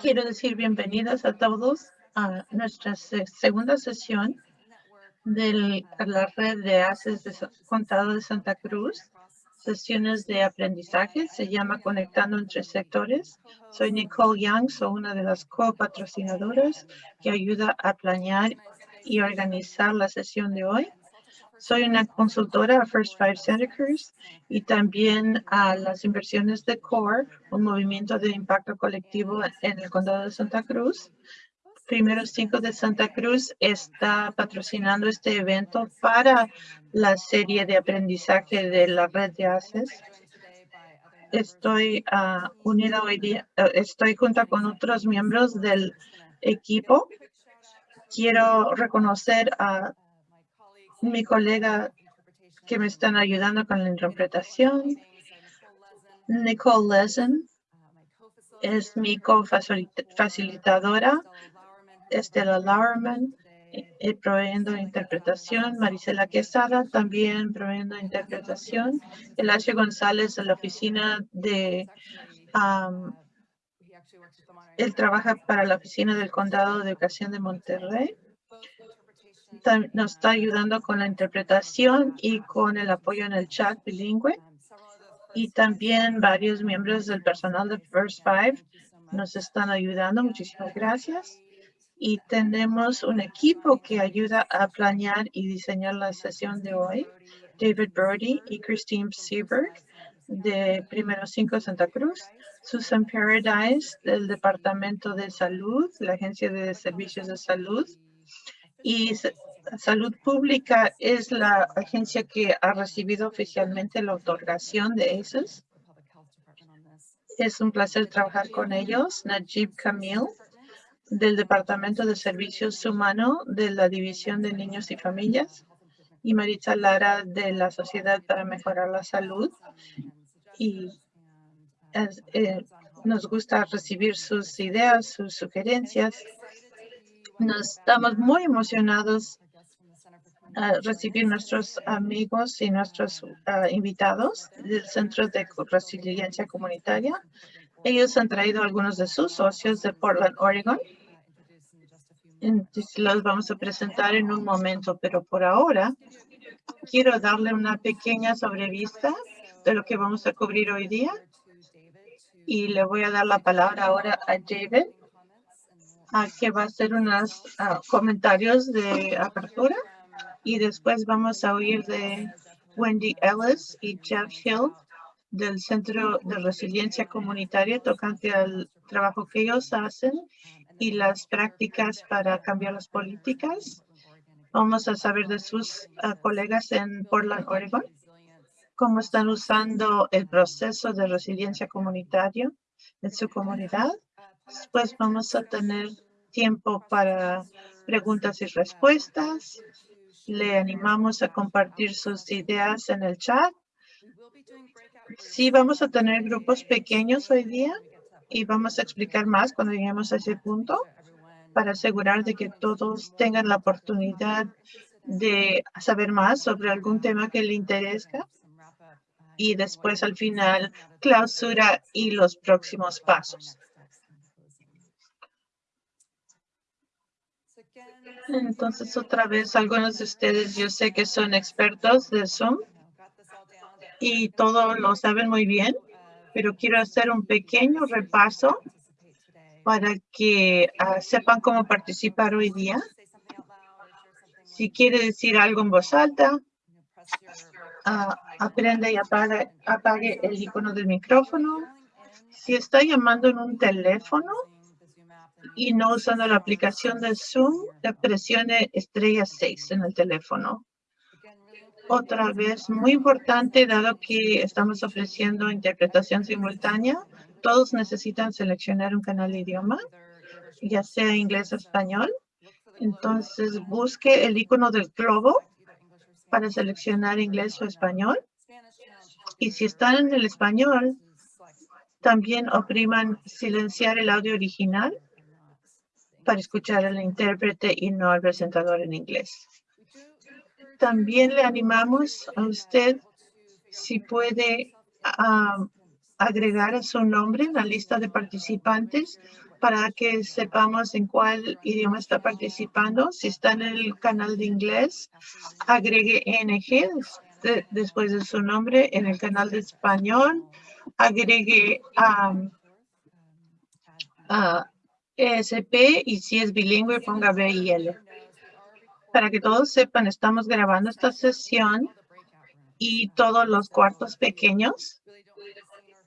Quiero decir bienvenidos a todos a nuestra segunda sesión de la red de ACES de Condado de Santa Cruz. Sesiones de aprendizaje, se llama Conectando entre Sectores. Soy Nicole Young, soy una de las copatrocinadoras que ayuda a planear y organizar la sesión de hoy. Soy una consultora a First Five Santa Cruz y también a las inversiones de CORE, un movimiento de impacto colectivo en el condado de Santa Cruz. Primeros Cinco de Santa Cruz está patrocinando este evento para la serie de aprendizaje de la red de ACES. Estoy uh, unida hoy día, uh, estoy junto con otros miembros del equipo. Quiero reconocer a mi colega que me están ayudando con la interpretación. Nicole Lezen es mi co-facilitadora. Estela Lauerman, eh, proveyendo interpretación. Marisela Quesada, también proveyendo interpretación. Elacio González de la oficina de... él trabaja para la oficina del Condado de Educación de Monterrey nos está ayudando con la interpretación y con el apoyo en el chat bilingüe. Y también varios miembros del personal de First Five nos están ayudando. Muchísimas gracias. Y tenemos un equipo que ayuda a planear y diseñar la sesión de hoy. David Brody y Christine Seberg de Primero Cinco Santa Cruz. Susan Paradise del Departamento de Salud, la Agencia de Servicios de Salud y Salud Pública es la agencia que ha recibido oficialmente la otorgación de esos. Es un placer trabajar con ellos. Najib Camille, del Departamento de Servicios Humanos de la División de Niños y Familias. Y Maritza Lara, de la Sociedad para Mejorar la Salud. Y eh, nos gusta recibir sus ideas, sus sugerencias nos estamos muy emocionados a recibir nuestros amigos y nuestros ah, invitados del Centro de Resiliencia Comunitaria. Ellos han traído algunos de sus socios de Portland, Oregon. Entonces, los vamos a presentar en un momento, pero por ahora quiero darle una pequeña sobrevista de lo que vamos a cubrir hoy día. Y le voy a dar la palabra ahora a David que va a hacer unos comentarios de apertura y después vamos a oír de Wendy Ellis y Jeff Hill del Centro de Resiliencia Comunitaria tocante al trabajo que ellos hacen y las prácticas para cambiar las políticas. Vamos a saber de sus colegas en Portland, Oregon, cómo están usando el proceso de resiliencia comunitaria en su comunidad Después vamos a tener tiempo para preguntas y respuestas. Le animamos a compartir sus ideas en el chat. Sí, vamos a tener grupos pequeños hoy día y vamos a explicar más cuando lleguemos a ese punto para asegurar de que todos tengan la oportunidad de saber más sobre algún tema que le interesa y después al final clausura y los próximos pasos. Entonces, otra vez, algunos de ustedes yo sé que son expertos de Zoom y todo lo saben muy bien, pero quiero hacer un pequeño repaso para que ah, sepan cómo participar hoy día. Si quiere decir algo en voz alta, uh, aprende y apague, apague el icono del micrófono. Si está llamando en un teléfono, y no usando la aplicación de Zoom, presione estrella 6 en el teléfono. Otra vez, muy importante, dado que estamos ofreciendo interpretación simultánea, todos necesitan seleccionar un canal de idioma, ya sea inglés o español. Entonces, busque el icono del globo para seleccionar inglés o español. Y si están en el español, también opriman silenciar el audio original para escuchar al intérprete y no al presentador en inglés. También le animamos a usted si puede agregar su nombre en la lista de participantes para que sepamos en cuál idioma está participando. Si está en el canal de inglés, agregue NG después de su nombre. En el canal de español, agregue um, a ESP y si es bilingüe, ponga B y L. Para que todos sepan, estamos grabando esta sesión y todos los cuartos pequeños.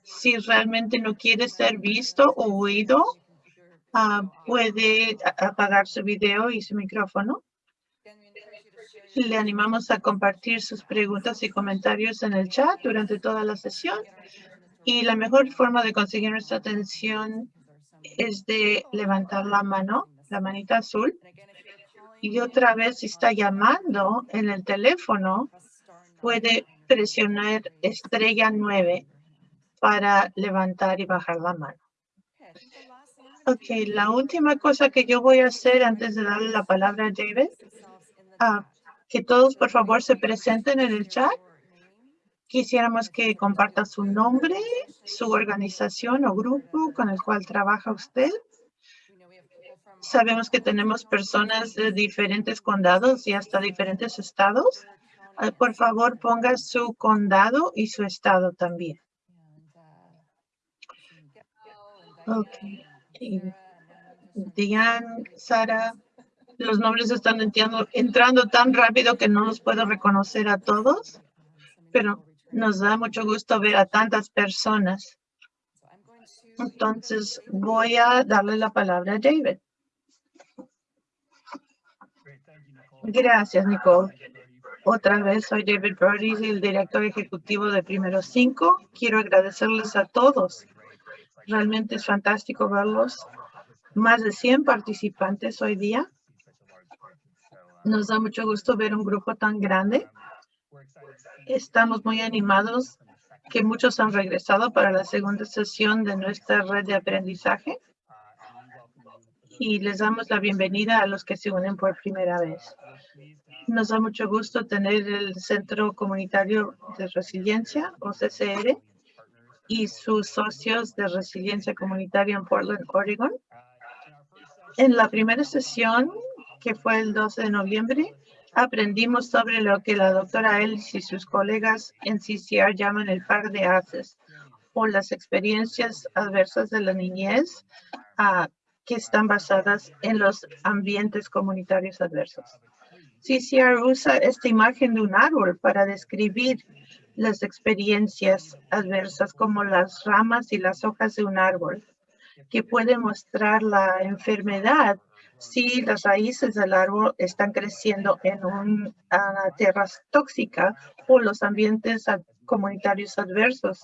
Si realmente no quiere ser visto o oído, Ah, puede apagar su video y su micrófono. Le animamos a compartir sus preguntas y comentarios en el chat durante toda la sesión. Y la mejor forma de conseguir nuestra atención es de levantar la mano, la manita azul. Y otra vez, si está llamando en el teléfono, puede presionar estrella 9 para levantar y bajar la mano. Ok, la última cosa que yo voy a hacer antes de darle la palabra a David, ah, que todos por favor se presenten en el chat. Quisiéramos que comparta su nombre, su organización o grupo con el cual trabaja usted. Sabemos que tenemos personas de diferentes condados y hasta diferentes estados. Ah, por favor, ponga su condado y su estado también. Okay. Diane, Sara, los nombres están entrando, tan rápido que no los puedo reconocer a todos, pero nos da mucho gusto ver a tantas personas. Entonces, voy a darle la palabra a David. Gracias, Nicole. Otra vez soy David Brody, el director ejecutivo de Primero Cinco. Quiero agradecerles a todos Realmente es fantástico verlos. Más de 100 participantes hoy día. Nos da mucho gusto ver un grupo tan grande. Estamos muy animados que muchos han regresado para la segunda sesión de nuestra red de aprendizaje. Y les damos la bienvenida a los que se unen por primera vez. Nos da mucho gusto tener el Centro Comunitario de Resiliencia, o CCR, y sus socios de resiliencia comunitaria en Portland, Oregon. En la primera sesión, que fue el 12 de noviembre, aprendimos sobre lo que la doctora Ellis y sus colegas en CCR llaman el par de haces o las experiencias adversas de la niñez ah, que están basadas en los ambientes comunitarios adversos. CCR usa esta imagen de un árbol para describir las experiencias adversas como las ramas y las hojas de un árbol, que puede mostrar la enfermedad si las raíces del árbol están creciendo en una tierra tóxica o los ambientes comunitarios adversos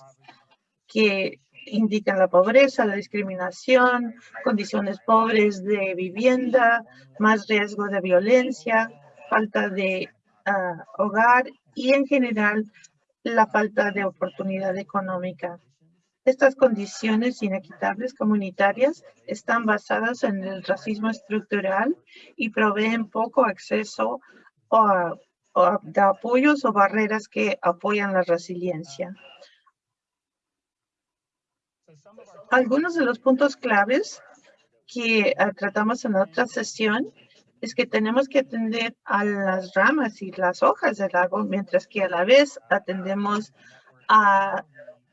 que indican la pobreza, la discriminación, condiciones pobres de vivienda, más riesgo de violencia, falta de ah, hogar y en general la falta de oportunidad económica. Estas condiciones inequitables comunitarias están basadas en el racismo estructural y proveen poco acceso a, de apoyos o barreras que apoyan la resiliencia. Algunos de los puntos claves que ah, tratamos en otra sesión es que tenemos que atender a las ramas y las hojas del árbol, mientras que a la vez atendemos a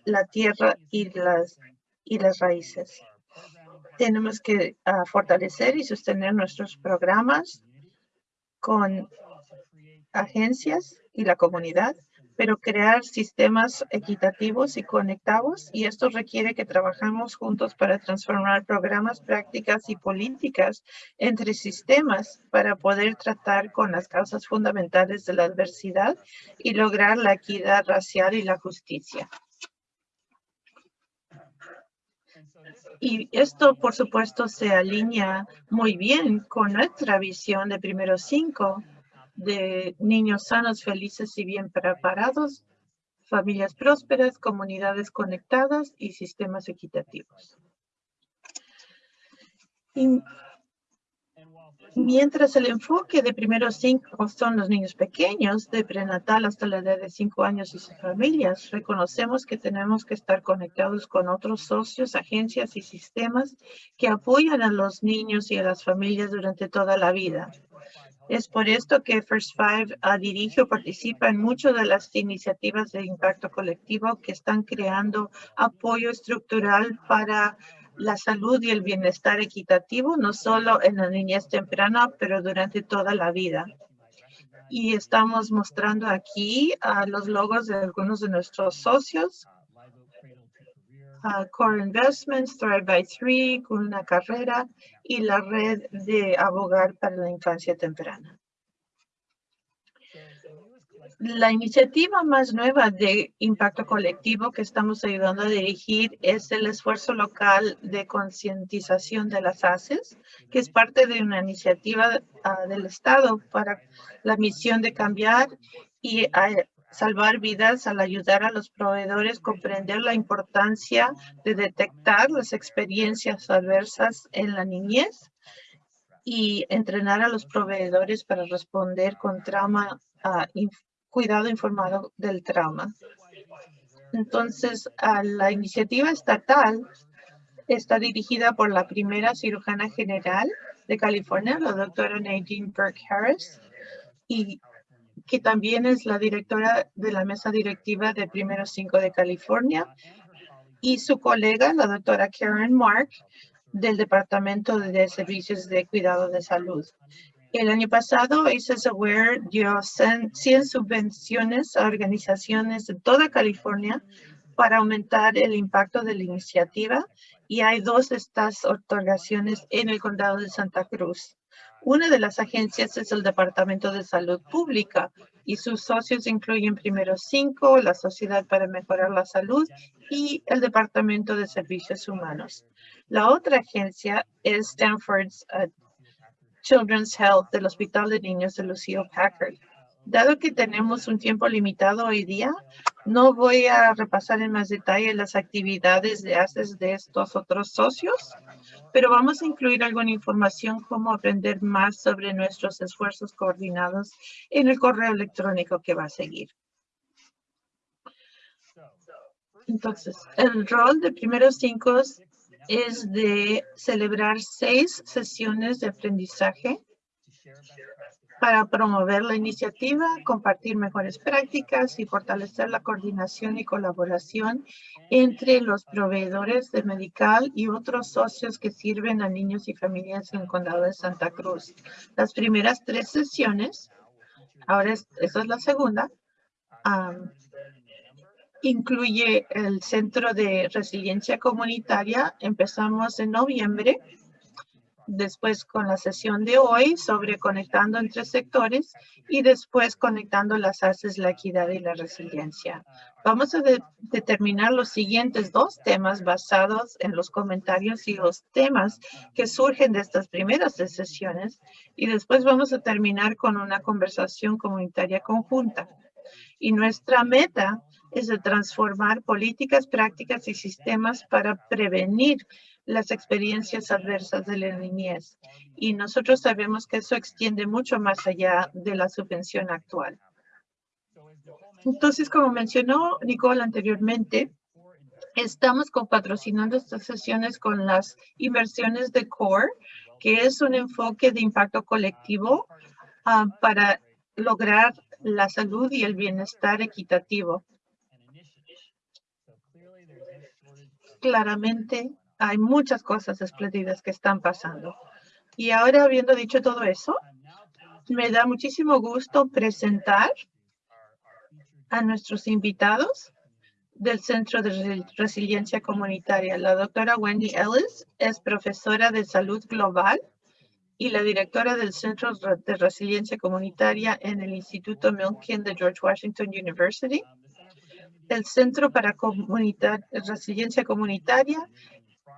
la tierra y las, y las raíces. Tenemos que ah, fortalecer y sostener nuestros programas con agencias y la comunidad pero crear sistemas equitativos y conectados y esto requiere que trabajamos juntos para transformar programas, prácticas y políticas entre sistemas para poder tratar con las causas fundamentales de la adversidad y lograr la equidad racial y la justicia. Y esto, por supuesto, se alinea muy bien con nuestra visión de primero cinco, de niños sanos, felices y bien preparados, familias prósperas, comunidades conectadas y sistemas equitativos. Mientras el enfoque de primeros cinco son los niños pequeños, de prenatal hasta la edad de cinco años y sus familias, reconocemos que tenemos que estar conectados con otros socios, agencias y sistemas que apoyan a los niños y a las familias durante toda la vida. Es por esto que First Five uh, dirige o participa en muchas de las iniciativas de impacto colectivo que están creando apoyo estructural para la salud y el bienestar equitativo, no solo en la niñez temprana, pero durante toda la vida. Y estamos mostrando aquí a los logos de algunos de nuestros socios. Core Investments, Thrive by Three, con una carrera y la red de abogar para la infancia temprana. La iniciativa más nueva de impacto colectivo que estamos ayudando a dirigir es el esfuerzo local de concientización de las ACES, que es parte de una iniciativa ah, del Estado para la misión de cambiar y ah, salvar vidas al ayudar a los proveedores comprender la importancia de detectar las experiencias adversas en la niñez y entrenar a los proveedores para responder con trauma uh, cuidado informado del trauma. Entonces, la iniciativa estatal está dirigida por la primera cirujana general de California, la doctora Nadine Burke Harris, y que también es la directora de la mesa directiva de Primero Cinco de California, y su colega, la doctora Karen Mark, del Departamento de Servicios de Cuidado de Salud. El año pasado, Aware dio 100 subvenciones a organizaciones de toda California para aumentar el impacto de la iniciativa y hay dos de estas otorgaciones en el condado de Santa Cruz. Una de las agencias es el Departamento de Salud Pública y sus socios incluyen primero cinco, la Sociedad para Mejorar la Salud y el Departamento de Servicios Humanos. La otra agencia es Stanford's uh, Children's Health del Hospital de Niños de Lucille Packard. Dado que tenemos un tiempo limitado hoy día, no voy a repasar en más detalle las actividades de ACES de estos otros socios, pero vamos a incluir alguna información como aprender más sobre nuestros esfuerzos coordinados en el correo electrónico que va a seguir. Entonces, el rol de primeros cinco es de celebrar seis sesiones de aprendizaje para promover la iniciativa, compartir mejores prácticas y fortalecer la coordinación y colaboración entre los proveedores de medical y otros socios que sirven a niños y familias en el condado de Santa Cruz. Las primeras tres sesiones, ahora esa es la segunda, incluye el Centro de Resiliencia Comunitaria. Empezamos en noviembre, después con la sesión de hoy sobre conectando entre sectores y después conectando las ACES, la equidad y la resiliencia. Vamos a determinar los siguientes dos temas basados en los comentarios y los temas que surgen de estas primeras sesiones y después vamos a terminar con una conversación comunitaria conjunta. Y nuestra meta es de transformar políticas, prácticas y sistemas para prevenir las experiencias adversas de la niñez. Y nosotros sabemos que eso extiende mucho más allá de la subvención actual. Entonces, como mencionó Nicole anteriormente, estamos patrocinando estas sesiones con las inversiones de CORE, que es un enfoque de impacto colectivo ah, para lograr la salud y el bienestar equitativo. Claramente hay muchas cosas espléndidas que están pasando. Y ahora, habiendo dicho todo eso, me da muchísimo gusto presentar a nuestros invitados del Centro de Resiliencia Comunitaria. La doctora Wendy Ellis es profesora de salud global y la directora del Centro de Resiliencia Comunitaria en el Instituto Milken de George Washington University. El Centro para Resiliencia Comunitaria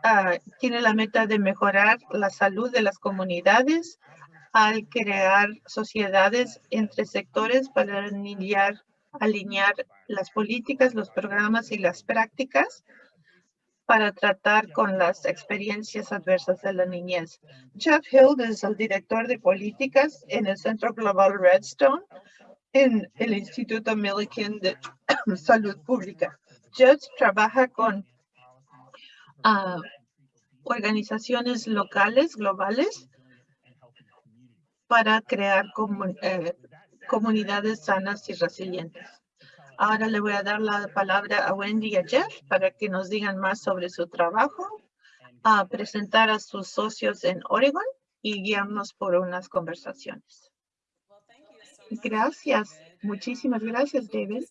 ah, tiene la meta de mejorar la salud de las comunidades al crear sociedades entre sectores para alinear, alinear las políticas, los programas y las prácticas para tratar con las experiencias adversas de la niñez. Jeff Hill es el director de políticas en el Centro Global Redstone en el Instituto Millikan de Salud Pública. Jeff trabaja con ah, organizaciones locales, globales, para crear eh, comunidades sanas y resilientes. Ahora le voy a dar la palabra a Wendy y a Jeff para que nos digan más sobre su trabajo, a presentar a sus socios en Oregon y guiarnos por unas conversaciones. Gracias. Muchísimas gracias, David.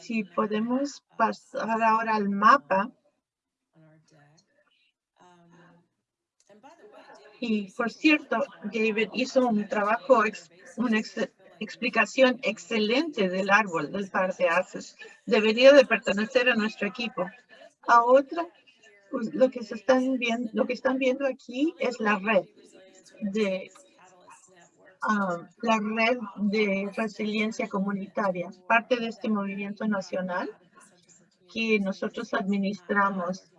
Si podemos pasar ahora al mapa. Y por cierto, David hizo un trabajo, un explicación excelente del árbol del par de haces. Debería de pertenecer a nuestro equipo. A otra, pues, lo que se están viendo, lo que están viendo aquí es la red de ah, la red de resiliencia comunitaria, parte de este movimiento nacional que nosotros administramos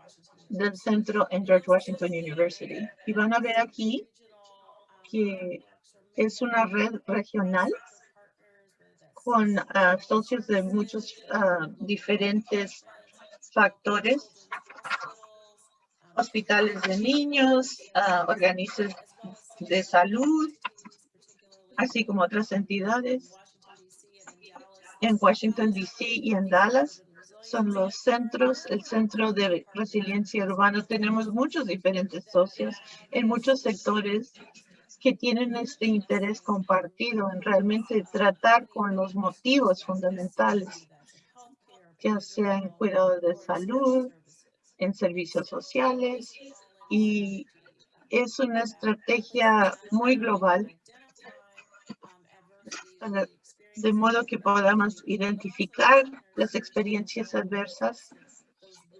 del centro en George Washington University. Y van a ver aquí que es una red regional con ah, socios de muchos ah, diferentes factores, hospitales de niños, uh, organismos de salud, así como otras entidades. En Washington, D.C. y en Dallas son los centros, el centro de resiliencia urbana. Tenemos muchos diferentes socios en muchos sectores que tienen este interés compartido en realmente tratar con los motivos fundamentales, ya sea en cuidado de salud, en servicios sociales, y es una estrategia muy global, de modo que podamos identificar las experiencias adversas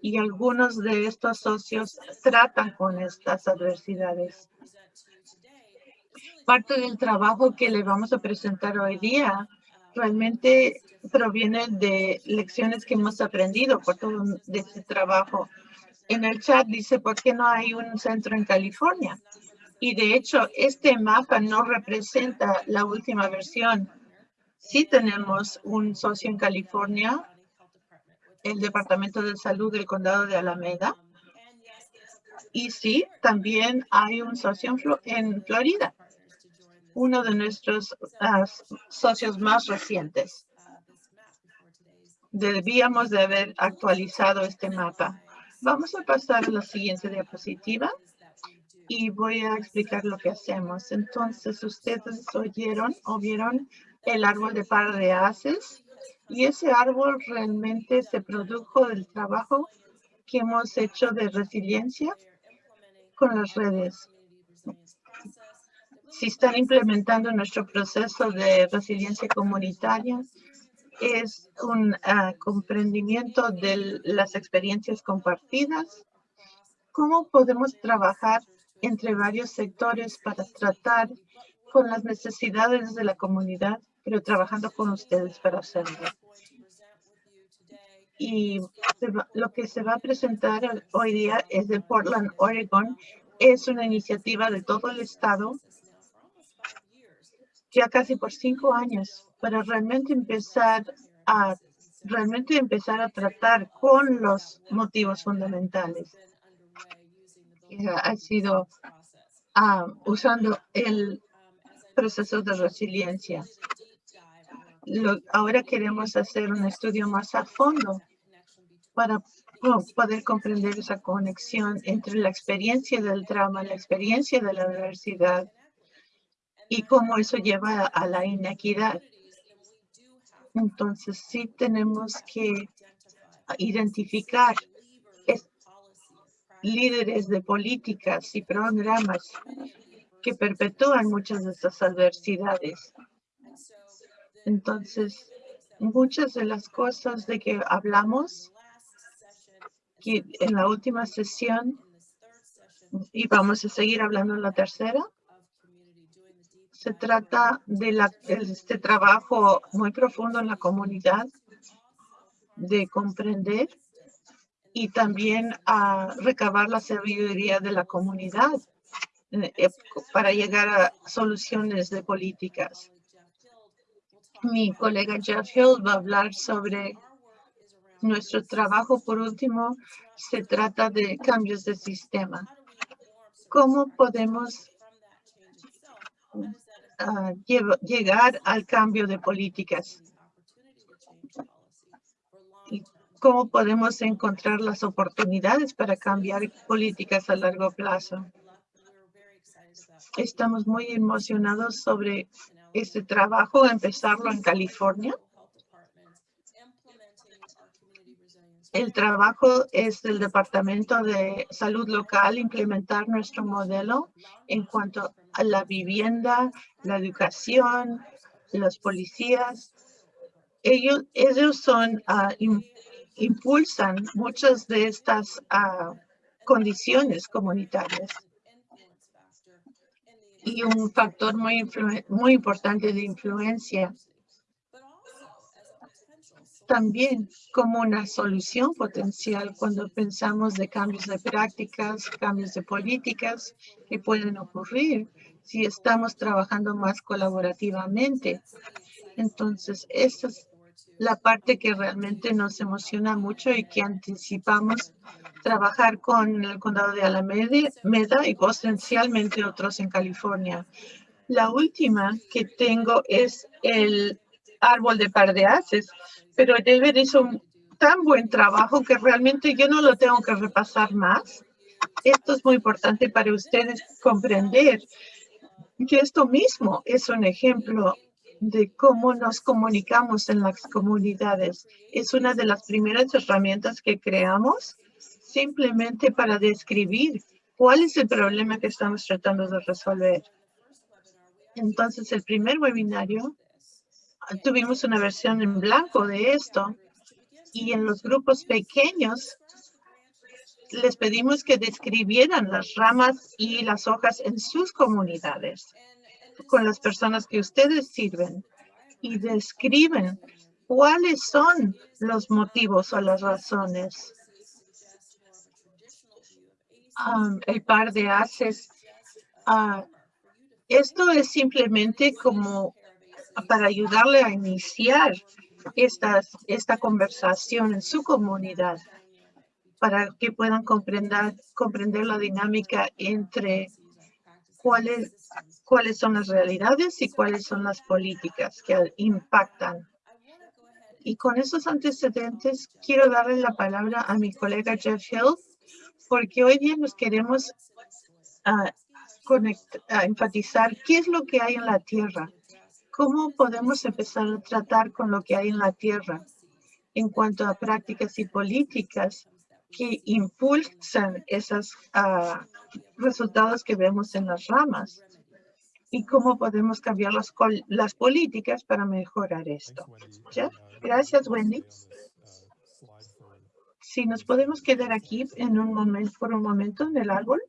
y algunos de estos socios tratan con estas adversidades parte del trabajo que le vamos a presentar hoy día realmente proviene de lecciones que hemos aprendido por todo este trabajo. En el chat dice, ¿por qué no hay un centro en California? Y de hecho, este mapa no representa la última versión. Sí tenemos un socio en California, el Departamento de Salud del Condado de Alameda. Y sí, también hay un socio en Florida uno de nuestros socios más recientes. Debíamos de haber actualizado este mapa. Vamos a pasar a la siguiente diapositiva y voy a explicar lo que hacemos. Entonces, ustedes oyeron o vieron el árbol de par de haces y ese árbol realmente se produjo del trabajo que hemos hecho de resiliencia con las redes. Si están implementando nuestro proceso de resiliencia comunitaria, es un ah, comprendimiento de las experiencias compartidas, cómo podemos trabajar entre varios sectores para tratar con las necesidades de la comunidad, pero trabajando con ustedes para hacerlo. Y lo que se va a presentar hoy día es de Portland, Oregon. Es una iniciativa de todo el estado ya casi por cinco años para realmente empezar a realmente empezar a tratar con los motivos fundamentales. Ha sido ah, usando el proceso de resiliencia. ahora queremos hacer un estudio más a fondo para poder comprender esa conexión entre la experiencia del trauma, la experiencia de la adversidad y cómo eso lleva a la inequidad. Entonces, sí tenemos que identificar líderes de políticas y programas que perpetúan muchas de estas adversidades. Entonces, muchas de las cosas de que hablamos en la última sesión y vamos a seguir hablando en la tercera, se trata de este trabajo muy profundo en la comunidad, de comprender y también a recabar la sabiduría de la comunidad eh, para llegar a soluciones de políticas. Mi colega Jeff Hill va a hablar sobre nuestro trabajo. Por último, se trata de cambios de sistema. ¿Cómo podemos ah, llegar al cambio de políticas? ¿Y cómo podemos encontrar las oportunidades para cambiar políticas a largo plazo? Estamos muy emocionados sobre este trabajo, empezarlo en California. El trabajo es del Departamento de Salud Local implementar nuestro modelo en cuanto a la vivienda, la educación, los policías. Ellos, ellos son, uh, impulsan muchas de estas uh, condiciones comunitarias y un factor muy, muy importante de influencia. También como una solución potencial cuando pensamos de cambios de prácticas, cambios de políticas que pueden ocurrir si estamos trabajando más colaborativamente. Entonces, esa es la parte que realmente nos emociona mucho y que anticipamos trabajar con el condado de Alameda y potencialmente otros en California. La última que tengo es el árbol de par de haces, pero David hizo un tan buen trabajo que realmente yo no lo tengo que repasar más. Esto es muy importante para ustedes comprender que esto mismo es un ejemplo de cómo nos comunicamos en las comunidades. Es una de las primeras herramientas que creamos simplemente para describir cuál es el problema que estamos tratando de resolver. Entonces, el primer webinario, tuvimos una versión en blanco de esto y en los grupos pequeños les pedimos que describieran las ramas y las hojas en sus comunidades con las personas que ustedes sirven y describen cuáles son los motivos o las razones. El par de haces. Uh, esto es simplemente como para ayudarle a iniciar estas, esta conversación en su comunidad para que puedan comprender, comprender la dinámica entre cuáles, cuáles son las realidades y cuáles son las políticas que impactan. Y con esos antecedentes, quiero darle la palabra a mi colega Jeff Hill, porque hoy día nos queremos uh, enfatizar qué es lo que hay en la tierra, cómo podemos empezar a tratar con lo que hay en la tierra en cuanto a prácticas y políticas que impulsan esos ah, resultados que vemos en las ramas y cómo podemos cambiar las, las políticas para mejorar esto. Gracias, Wendy. Si nos podemos quedar aquí en un momento, por un momento en el árbol.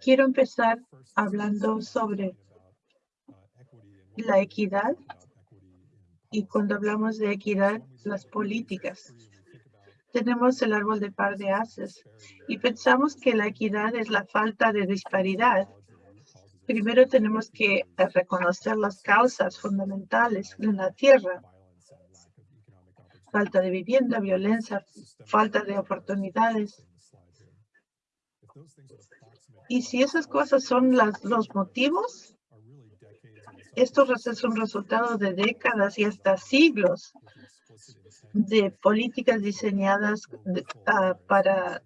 Quiero empezar hablando sobre la equidad y cuando hablamos de equidad, las políticas tenemos el árbol de par de haces y pensamos que la equidad es la falta de disparidad. Primero tenemos que reconocer las causas fundamentales en la tierra. Falta de vivienda, violencia, falta de oportunidades. Y si esas cosas son las, los motivos, esto es un resultado de décadas y hasta siglos de políticas diseñadas ah, para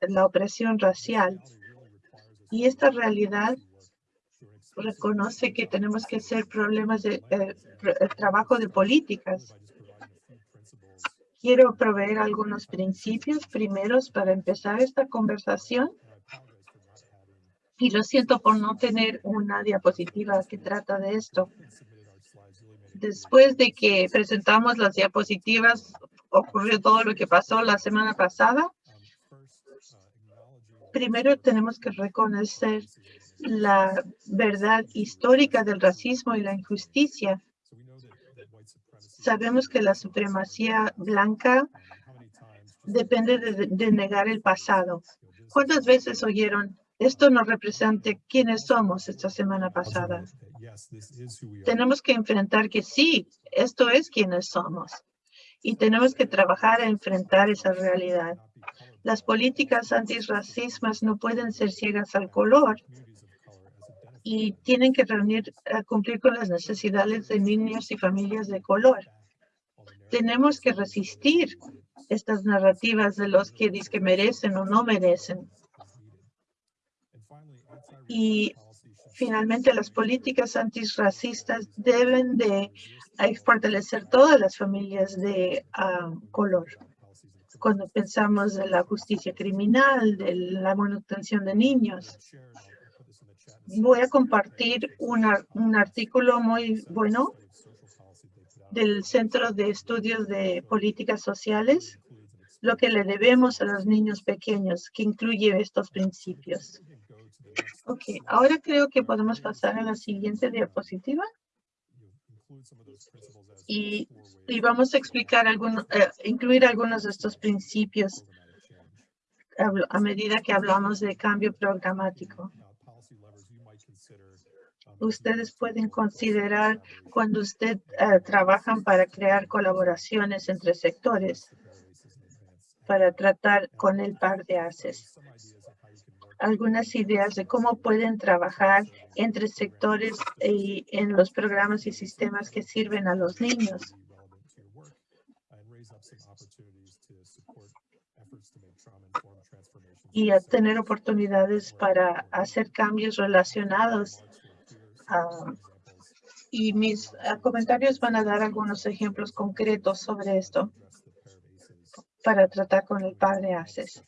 la opresión racial. Y esta realidad reconoce que tenemos que hacer problemas de eh, trabajo de políticas. Quiero proveer algunos principios primeros para empezar esta conversación. Y lo siento por no tener una diapositiva que trata de esto después de que presentamos las diapositivas, ocurrió todo lo que pasó la semana pasada. Primero tenemos que reconocer la verdad histórica del racismo y la injusticia. Sabemos que la supremacía blanca depende de, negar el pasado. ¿Cuántas veces oyeron, esto no representa quiénes somos esta semana pasada? Tenemos que enfrentar que sí, esto es quienes somos. Y tenemos que trabajar a enfrentar esa realidad. Las políticas antirracismas no pueden ser ciegas al color y tienen que reunir, a cumplir con las necesidades de niños y familias de color. Tenemos que resistir estas narrativas de los que dicen que merecen o no merecen. Y finalmente las políticas antirracistas deben de fortalecer todas las familias de ah, color cuando pensamos de la justicia criminal, de la manutención de niños. Voy a compartir un artículo muy bueno del Centro de Estudios de Políticas Sociales, lo que le debemos a los niños pequeños, que incluye estos principios. Ok, ahora creo que podemos pasar a la siguiente diapositiva y, vamos a explicar, algunos, eh, incluir algunos de estos principios a medida que hablamos de cambio programático. Ustedes pueden considerar cuando usted uh, trabajan para crear colaboraciones entre sectores para tratar con el par de ACES algunas ideas de cómo pueden trabajar entre sectores y en los programas y sistemas que sirven a los niños. Y a tener oportunidades para hacer cambios relacionados. Y mis comentarios van a dar algunos ejemplos concretos sobre esto para tratar con el padre ACES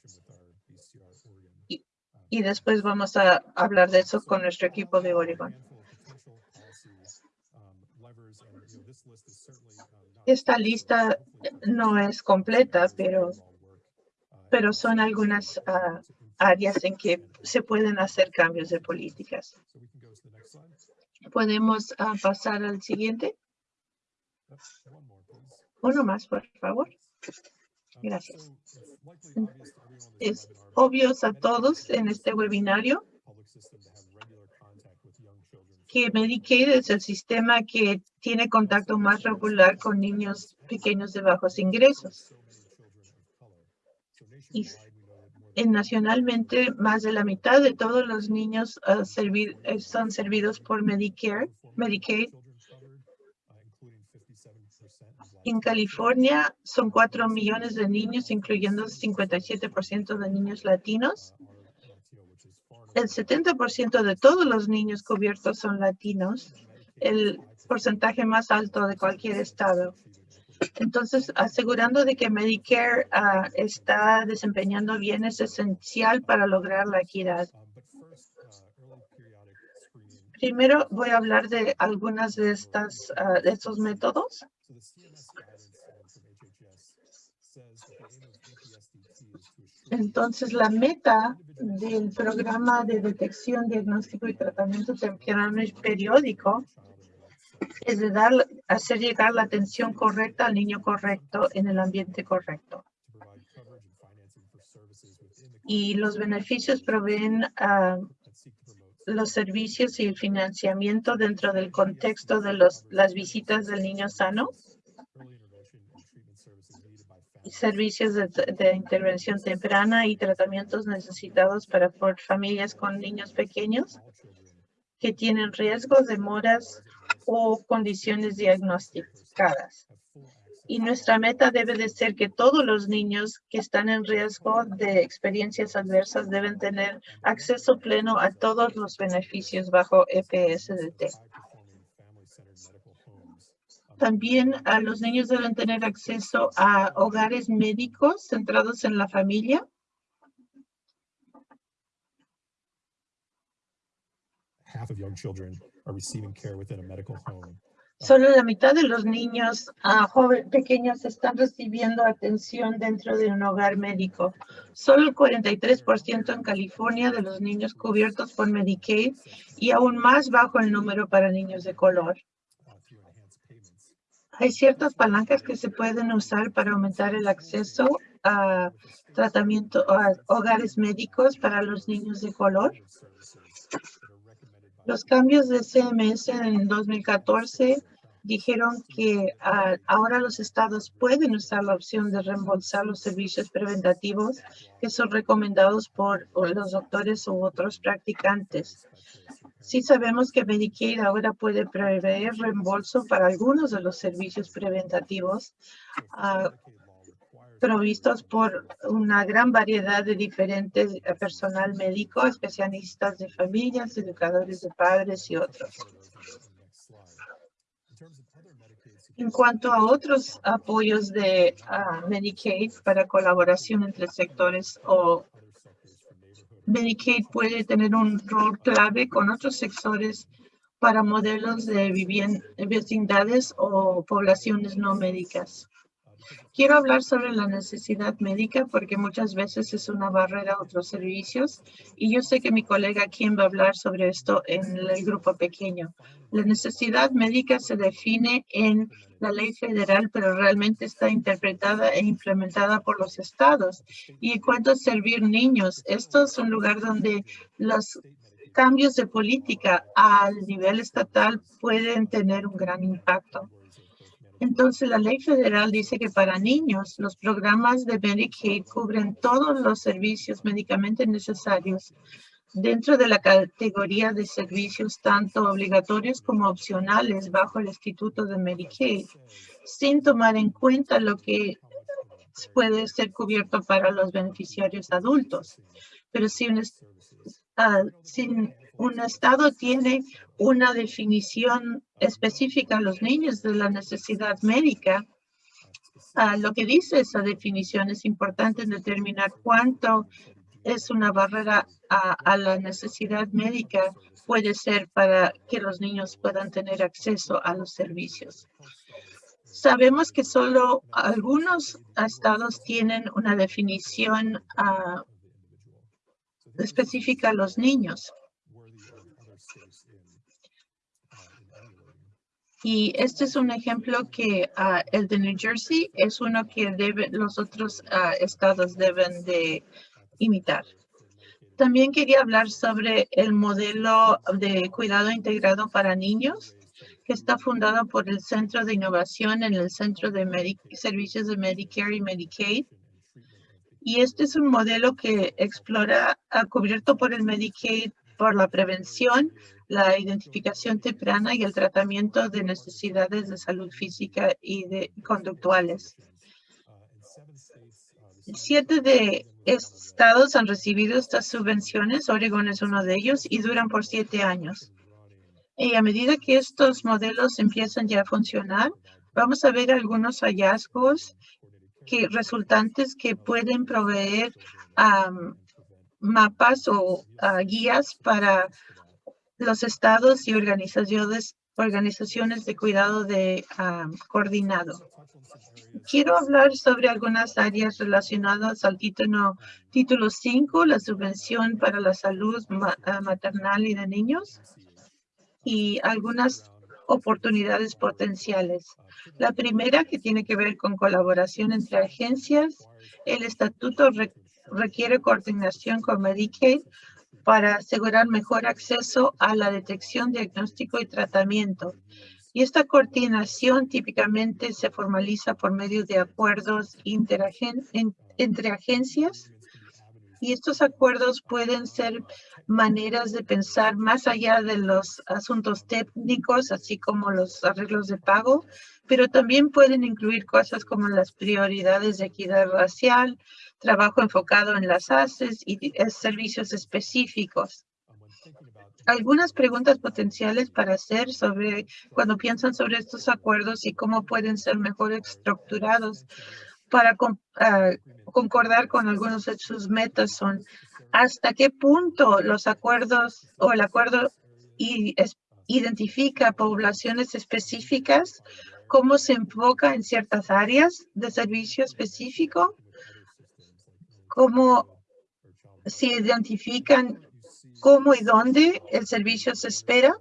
y después vamos a hablar de eso con nuestro equipo de Oregon. Esta lista no es completa, pero, pero son algunas ah, áreas en que se pueden hacer cambios de políticas. ¿Podemos ah, pasar al siguiente? Uno más, por favor. Gracias. Es obvio a todos en este webinario que Medicaid es el sistema que tiene contacto más regular con niños pequeños de bajos ingresos. Y nacionalmente, más de la mitad de todos los niños uh, son servidos por Medicare, Medicaid en California son 4 millones de niños, incluyendo 57% de niños latinos. El 70% de todos los niños cubiertos son latinos, el porcentaje más alto de cualquier estado. Entonces, asegurando de que Medicare ah, está desempeñando bien es esencial para lograr la equidad. Primero voy a hablar de algunas de, estas, ah, de estos métodos. Entonces, la meta del programa de detección, diagnóstico y tratamiento temprano y periódico es de dar, hacer llegar la atención correcta al niño correcto en el ambiente correcto. Y los beneficios proveen a los servicios y el financiamiento dentro del contexto de los, las visitas del niño sano servicios de, intervención temprana y tratamientos necesitados para familias con niños pequeños que tienen riesgos, demoras o condiciones diagnosticadas. Y nuestra meta debe de ser que todos los niños que están en riesgo de experiencias adversas deben tener acceso pleno a todos los beneficios bajo EPSDT. También a los niños deben tener acceso a hogares médicos centrados en la familia. Solo la mitad de los niños pequeños están recibiendo atención dentro de un hogar médico. Solo el 43% en California de los niños cubiertos por Medicaid y aún más bajo el número para niños de color. Hay ciertas palancas que se pueden usar para aumentar el acceso a tratamiento, a hogares médicos para los niños de color. Los cambios de CMS en 2014 dijeron que ah, ahora los estados pueden usar la opción de reembolsar los servicios preventativos que son recomendados por los doctores u otros practicantes. Sí sabemos que Medicaid ahora puede prever reembolso para algunos de los servicios preventativos ah, provistos por una gran variedad de diferentes eh, personal médico, especialistas de familias, educadores de padres y otros. En cuanto a otros apoyos de Medicaid para colaboración entre sectores o Medicaid puede tener un rol clave con otros sectores para modelos de vecindades o poblaciones no médicas. Quiero hablar sobre la necesidad médica porque muchas veces es una barrera a otros servicios y yo sé que mi colega Kim va a hablar sobre esto en el grupo pequeño. La necesidad médica se define en la ley federal, pero realmente está interpretada e implementada por los estados. Y cuanto servir niños, esto es un lugar donde los cambios de política al nivel estatal pueden tener un gran impacto. Entonces, la ley federal dice que para niños, los programas de Medicaid cubren todos los servicios médicamente necesarios dentro de la categoría de servicios tanto obligatorios como opcionales bajo el Instituto de Medicaid, sin tomar en cuenta lo que puede ser cubierto para los beneficiarios adultos. Pero si un, ah, un estado tiene una definición específica a los niños de la necesidad médica. Ah, lo que dice esa definición es importante en determinar cuánto es una barrera a, la necesidad médica puede ser para que los niños puedan tener acceso a los servicios. Sabemos que solo algunos estados tienen una definición ah, específica a los niños. Y este es un ejemplo que ah, el de New Jersey es uno que debe, los otros ah, estados deben de imitar. También quería hablar sobre el modelo de cuidado integrado para niños que está fundado por el Centro de Innovación en el Centro de Servicios de Medicare y Medicaid. Y este es un modelo que explora, ah, cubierto por el Medicaid, por la prevención, la identificación temprana y el tratamiento de necesidades de salud física y de conductuales. Siete de estados han recibido estas subvenciones, Oregon es uno de ellos, y duran por siete años. Y a medida que estos modelos empiezan ya a funcionar, vamos a ver algunos hallazgos que, resultantes que pueden proveer mapas o ah, guías para los estados y organizaciones, organizaciones de cuidado de ah, coordinado. Quiero hablar sobre algunas áreas relacionadas al título, título 5, la subvención para la salud ah, maternal y de niños, y algunas oportunidades potenciales. La primera que tiene que ver con colaboración entre agencias. El estatuto requiere coordinación con Medicaid para asegurar mejor acceso a la detección, diagnóstico y tratamiento. Y esta coordinación típicamente se formaliza por medio de acuerdos entre agencias. Y estos acuerdos pueden ser maneras de pensar más allá de los asuntos técnicos, así como los arreglos de pago, pero también pueden incluir cosas como las prioridades de equidad racial, trabajo enfocado en las ACES y servicios específicos. Algunas preguntas potenciales para hacer sobre cuando piensan sobre estos acuerdos y cómo pueden ser mejor estructurados para ah, concordar con algunos de sus metas son hasta qué punto los acuerdos o el acuerdo identifica poblaciones específicas, cómo se enfoca en ciertas áreas de servicio específico cómo se identifican cómo y dónde el servicio se espera.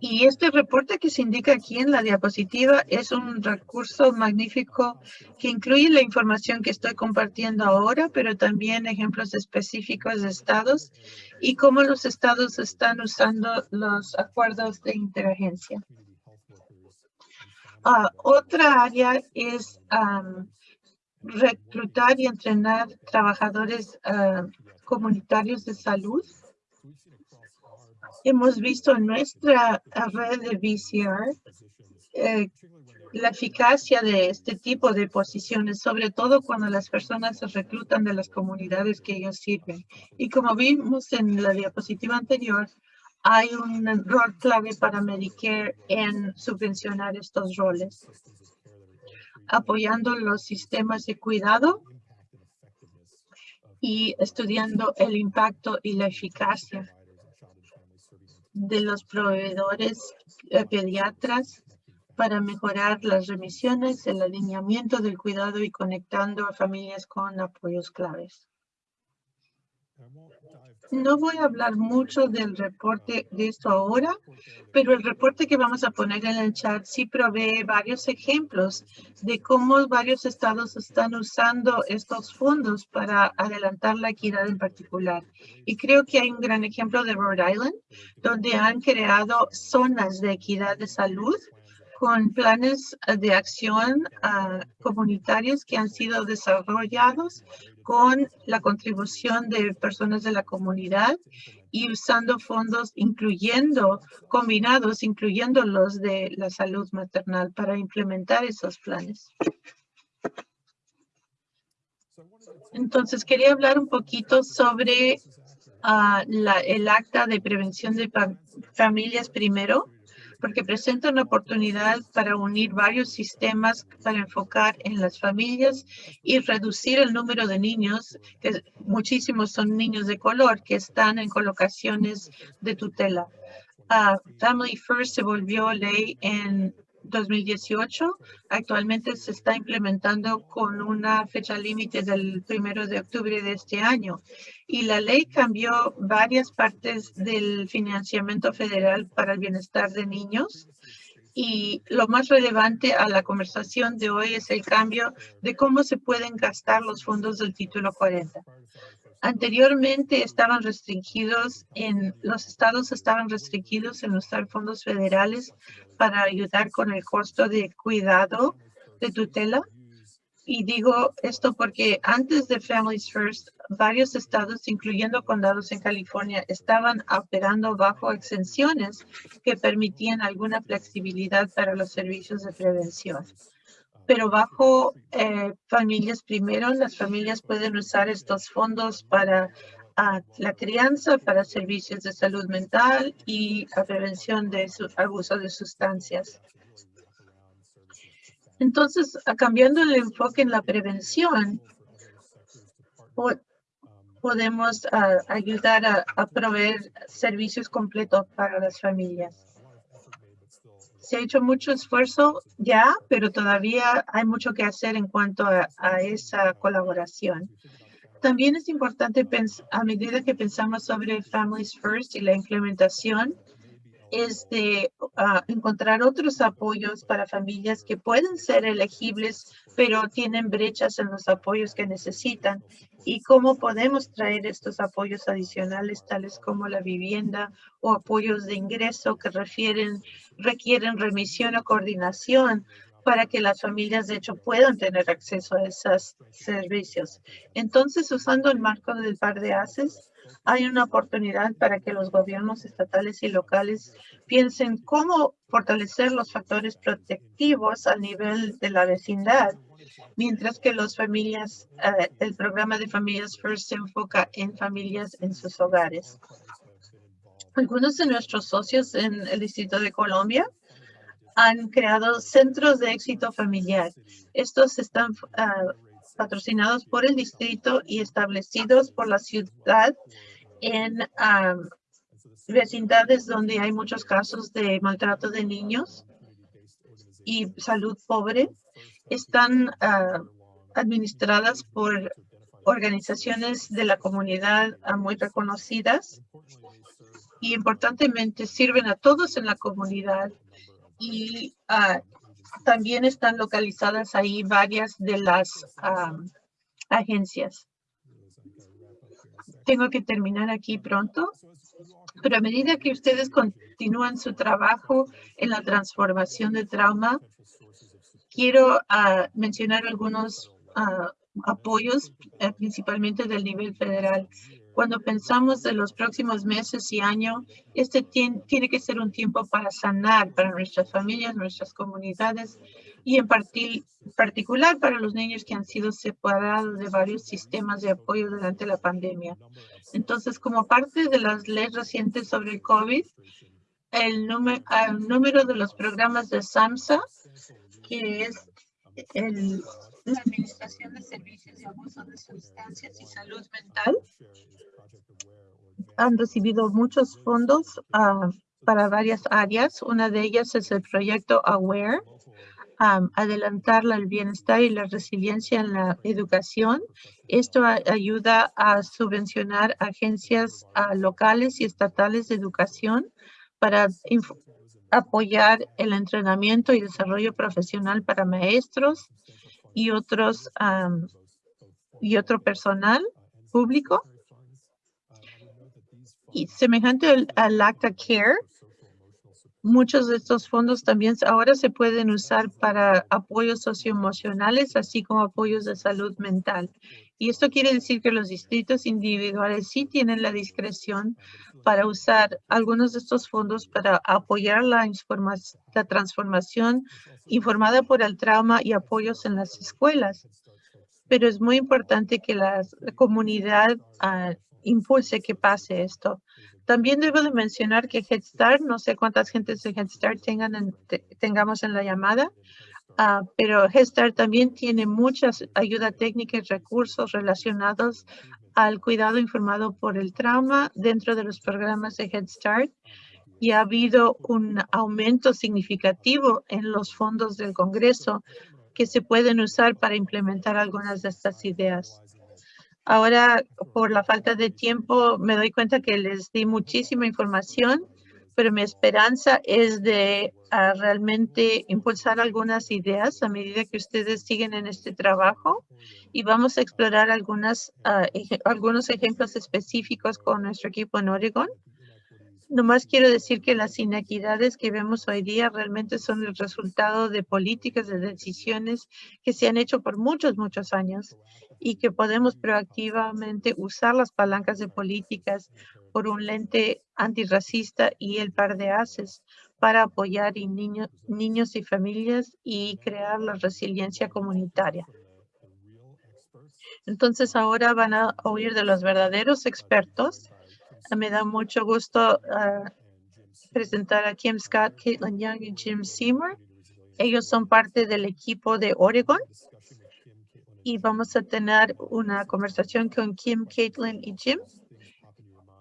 Y este reporte que se indica aquí en la diapositiva es un recurso magnífico que incluye la información que estoy compartiendo ahora, pero también ejemplos específicos de estados y cómo los estados están usando los acuerdos de interagencia. Ah, otra área es reclutar y entrenar trabajadores ah, comunitarios de salud hemos visto en nuestra red de VCR eh, la eficacia de este tipo de posiciones, sobre todo cuando las personas se reclutan de las comunidades que ellos sirven. Y como vimos en la diapositiva anterior, hay un rol clave para Medicare en subvencionar estos roles, apoyando los sistemas de cuidado y estudiando el impacto y la eficacia de los proveedores eh, pediatras para mejorar las remisiones, el alineamiento del cuidado y conectando a familias con apoyos claves. No voy a hablar mucho del reporte de esto ahora, pero el reporte que vamos a poner en el chat sí provee varios ejemplos de cómo varios estados están usando estos fondos para adelantar la equidad en particular. Y creo que hay un gran ejemplo de Rhode Island, donde han creado zonas de equidad de salud con planes de acción uh, comunitarios que han sido desarrollados con la contribución de personas de la comunidad y usando fondos incluyendo, combinados, incluyendo los de la salud maternal para implementar esos planes. Entonces, quería hablar un poquito sobre la, el acta de prevención de familias primero porque presenta una oportunidad para unir varios sistemas para enfocar en las familias y reducir el número de niños, que muchísimos son niños de color que están en colocaciones de tutela. Ah, Family First se volvió ley en 2018. Actualmente se está implementando con una fecha límite del primero de octubre de este año. Y la ley cambió varias partes del financiamiento federal para el bienestar de niños. Y lo más relevante a la conversación de hoy es el cambio de cómo se pueden gastar los fondos del título 40. Anteriormente estaban restringidos en, los estados estaban restringidos en usar fondos federales para ayudar con el costo de cuidado de tutela. Y digo esto porque antes de Families First, varios estados, incluyendo condados en California, estaban operando bajo exenciones que permitían alguna flexibilidad para los servicios de prevención pero bajo eh, familias primero, las familias pueden usar estos fondos para ah, la crianza, para servicios de salud mental y la prevención de su, abuso de sustancias. Entonces, cambiando el enfoque en la prevención, podemos ayudar a proveer servicios completos para las familias se ha hecho mucho esfuerzo ya, pero todavía hay mucho que hacer en cuanto a, esa colaboración. También es importante, a medida que pensamos sobre Families First y la implementación, es de encontrar otros apoyos para familias que pueden ser elegibles, pero tienen brechas en los apoyos que necesitan y cómo podemos traer estos apoyos adicionales, tales como la vivienda o apoyos de ingreso que refieren, requieren remisión o coordinación para que las familias de hecho puedan tener acceso a esos servicios. Entonces, usando el marco del par de ACES, hay una oportunidad para que los gobiernos estatales y locales piensen cómo fortalecer los factores protectivos a nivel de la vecindad, mientras que los familias, eh, el programa de Familias First se enfoca en familias en sus hogares. Algunos de nuestros socios en el Distrito de Colombia han creado centros de éxito familiar. Estos están uh, patrocinados por el distrito y establecidos por la ciudad en vecindades donde hay muchos casos de maltrato de niños y salud pobre. Están ah, administradas por organizaciones de la comunidad ah, muy reconocidas y importantemente sirven a todos en la comunidad y ah, también están localizadas ahí varias de las agencias. Tengo que terminar aquí pronto, pero a medida que ustedes continúan su trabajo en la transformación de trauma, quiero ah, mencionar algunos ah, apoyos, eh, principalmente del nivel federal. Cuando pensamos de los próximos meses y años, este tiene que ser un tiempo para sanar para nuestras familias, nuestras comunidades y en particular para los niños que han sido separados de varios sistemas de apoyo durante la pandemia. Entonces, como parte de las leyes recientes sobre el COVID, el número, el número de los programas de SAMSA, que es el, la Administración de Servicios de Abuso de Sustancias y Salud Mental, han recibido muchos fondos ah, para varias áreas. Una de ellas es el proyecto AWARE, adelantar el bienestar y la resiliencia en la educación. Esto ayuda a subvencionar agencias ah, locales y estatales de educación para apoyar el entrenamiento y desarrollo profesional para maestros y otros y otro personal público. Y semejante al, al CARE, Muchos de estos fondos también ahora se pueden usar para apoyos socioemocionales, así como apoyos de salud mental. Y esto quiere decir que los distritos individuales sí tienen la discreción para usar algunos de estos fondos para apoyar la, la transformación informada por el trauma y apoyos en las escuelas. Pero es muy importante que la comunidad uh, impulse que pase esto. También debo de mencionar que Head Start, no sé cuántas gentes de Head Start tengan tengamos en la llamada, uh, pero Head Start también tiene muchas ayuda técnica y recursos relacionados al cuidado informado por el trauma dentro de los programas de Head Start y ha habido un aumento significativo en los fondos del Congreso que se pueden usar para implementar algunas de estas ideas. Ahora, por la falta de tiempo, me doy cuenta que les di muchísima información, pero mi esperanza es de ah, realmente impulsar algunas ideas a medida que ustedes siguen en este trabajo y vamos a explorar algunas, ah, algunos ejemplos específicos con nuestro equipo en Oregon. Nomás quiero decir que las inequidades que vemos hoy día realmente son el resultado de políticas, de decisiones que se han hecho por muchos, muchos años y que podemos proactivamente usar las palancas de políticas por un lente antirracista y el par de haces para apoyar y niños y familias y crear la resiliencia comunitaria. Entonces ahora van a oír de los verdaderos expertos me da mucho gusto ah, presentar a Kim Scott, Caitlin Young y Jim Seymour. Ellos son parte del equipo de Oregon y vamos a tener una conversación con Kim, Caitlin y Jim.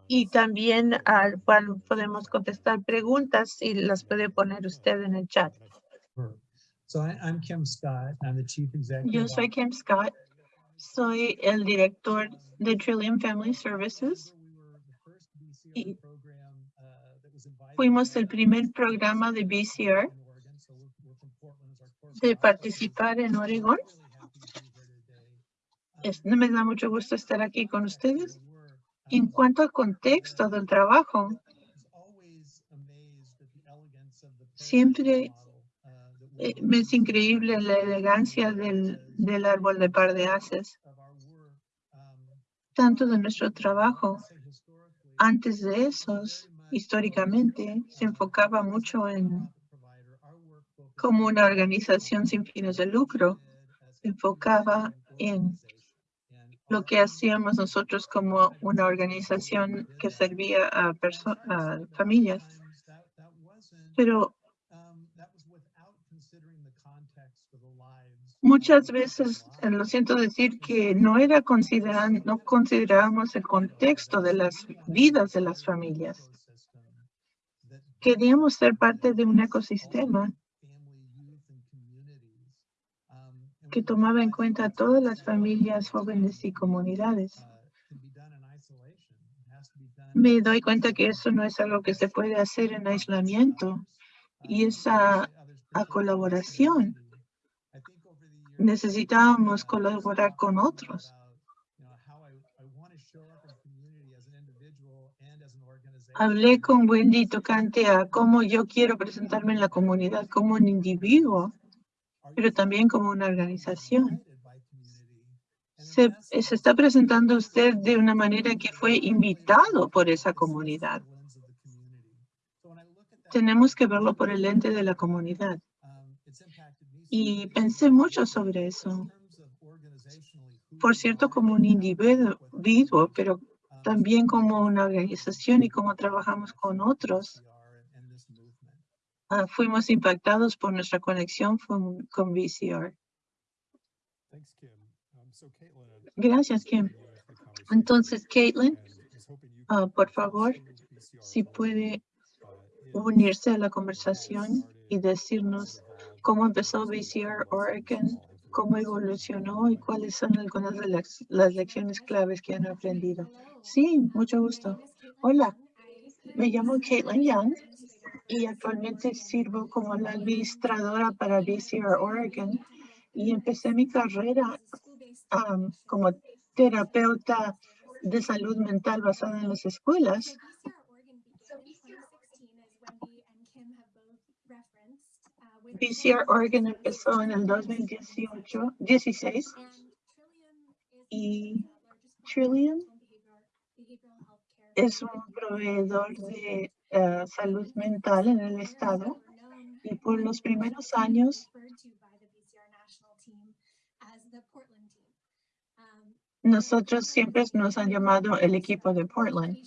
Y también al cual podemos contestar preguntas y las puede poner usted en el chat. Yo soy Kim Scott. Soy el director de Trillium Family Services fuimos el primer programa de BCR de participar en Oregón. No me da mucho gusto estar aquí con ustedes. En cuanto al contexto del trabajo, siempre eh, me es increíble la elegancia del, del árbol de par de haces, tanto de nuestro trabajo antes de esos, históricamente, se enfocaba mucho en como una organización sin fines de lucro. Se enfocaba en lo que hacíamos nosotros como una organización que servía a, a familias. Pero Muchas veces, eh, lo siento decir que no era consideran, no considerábamos el contexto de las vidas de las familias. Queríamos ser parte de un ecosistema que tomaba en cuenta todas las familias, jóvenes y comunidades. me doy cuenta que eso no es algo que se puede hacer en aislamiento y esa a colaboración. Necesitábamos colaborar con otros. Hablé con Wendy tocante a cómo yo quiero presentarme en la comunidad como un individuo, pero también como una organización. Se, se, está presentando usted de una manera que fue invitado por esa comunidad. Tenemos que verlo por el lente de la comunidad. Y pensé mucho sobre eso. Por cierto, como un individuo, pero también como una organización y cómo trabajamos con otros. Uh, fuimos impactados por nuestra conexión con, con VCR. Gracias, Kim. Entonces, Caitlin, uh, por favor, si puede unirse a la conversación y decirnos cómo empezó VCR Oregon, cómo evolucionó y cuáles son algunas de las, lecciones claves que han aprendido. Sí, mucho gusto. Hola, me llamo Caitlin Young y actualmente sirvo como la administradora para VCR Oregon y empecé mi carrera como terapeuta de salud mental basada en las escuelas VCR Oregon empezó en el 2018, 16 y Trillium es un proveedor de uh, salud mental en el estado y por los primeros años nosotros siempre nos han llamado el equipo de Portland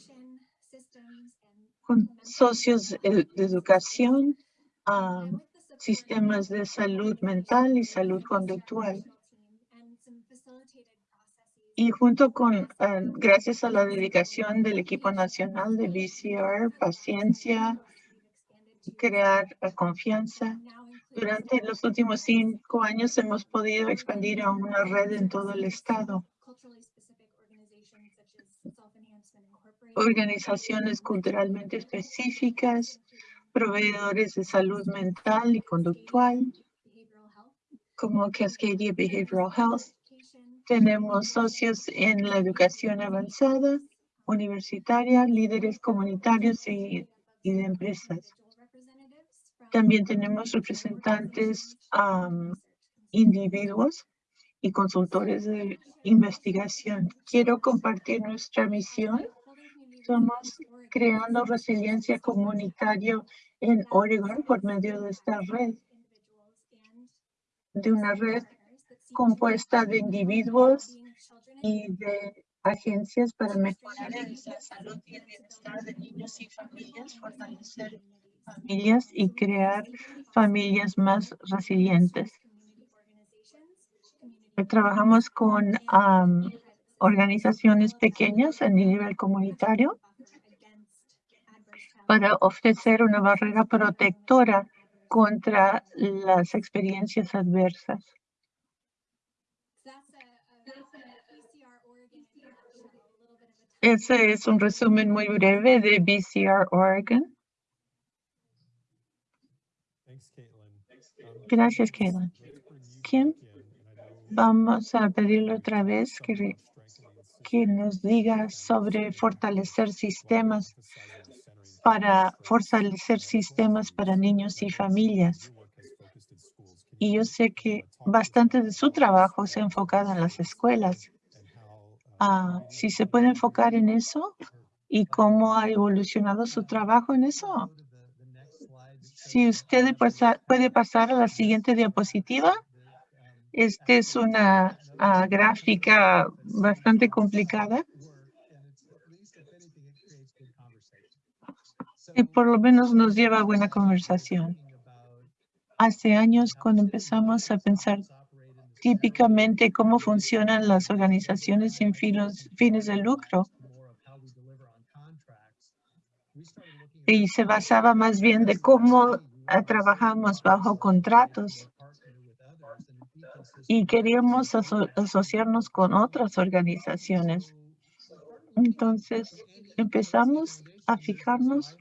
con socios de educación um, sistemas de salud mental y salud conductual. Y junto con, eh, gracias a la dedicación del equipo nacional de VCR, paciencia, crear eh, confianza. Durante los últimos cinco años hemos podido expandir a una red en todo el estado. Organizaciones culturalmente específicas, proveedores de salud mental y conductual, como Cascadia Behavioral Health. Tenemos socios en la educación avanzada, universitaria, líderes comunitarios y, de empresas. También tenemos representantes individuos y consultores de investigación. Quiero compartir nuestra misión. Somos creando resiliencia comunitaria en Oregon por medio de esta red, de una red compuesta de individuos y de agencias para mejorar la salud y el bienestar de niños y familias, fortalecer familias y crear familias más resilientes. Trabajamos con organizaciones pequeñas a nivel comunitario para ofrecer una barrera protectora contra las experiencias adversas. Ese es un resumen muy breve de BCR Oregon. Gracias, Caitlin. Kim, vamos a pedirle otra vez que, que nos diga sobre fortalecer sistemas para fortalecer sistemas para niños y familias. Y yo sé que bastante de su trabajo se ha enfocado en las escuelas. Ah, si se puede enfocar en eso y cómo ha evolucionado su trabajo en eso. Si usted puede pasar a la siguiente diapositiva. Esta es una ah, gráfica bastante complicada. y por lo menos nos lleva a buena conversación. Hace años cuando empezamos a pensar típicamente cómo funcionan las organizaciones sin fines de lucro, y se basaba más bien de cómo trabajamos bajo contratos y queríamos asociarnos con otras organizaciones Entonces empezamos a fijarnos.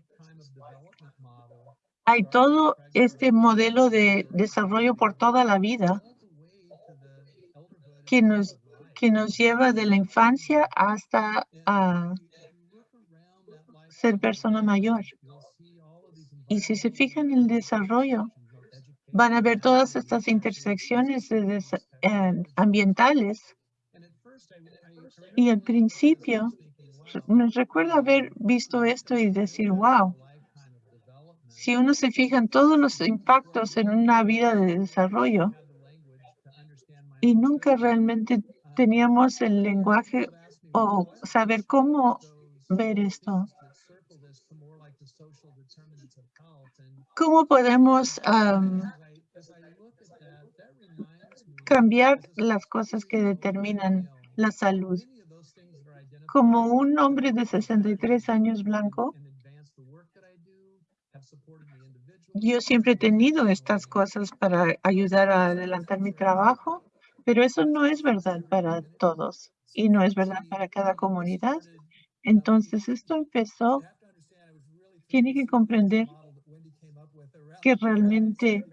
Hay todo este modelo de desarrollo por toda la vida que nos, que nos lleva de la infancia hasta a ser persona mayor. Y si se fijan en el desarrollo, van a ver todas estas intersecciones eh, ambientales. Y al principio, me recuerdo haber visto esto y decir, wow, si uno se fija en todos los impactos en una vida de desarrollo y nunca realmente teníamos el lenguaje o saber cómo ver esto. ¿Cómo podemos cambiar las cosas que determinan la salud? Como un hombre de 63 años blanco, yo siempre he tenido estas cosas para ayudar a adelantar mi trabajo, pero eso no es verdad para todos y no es verdad para cada comunidad. Entonces, esto empezó, tiene que comprender que realmente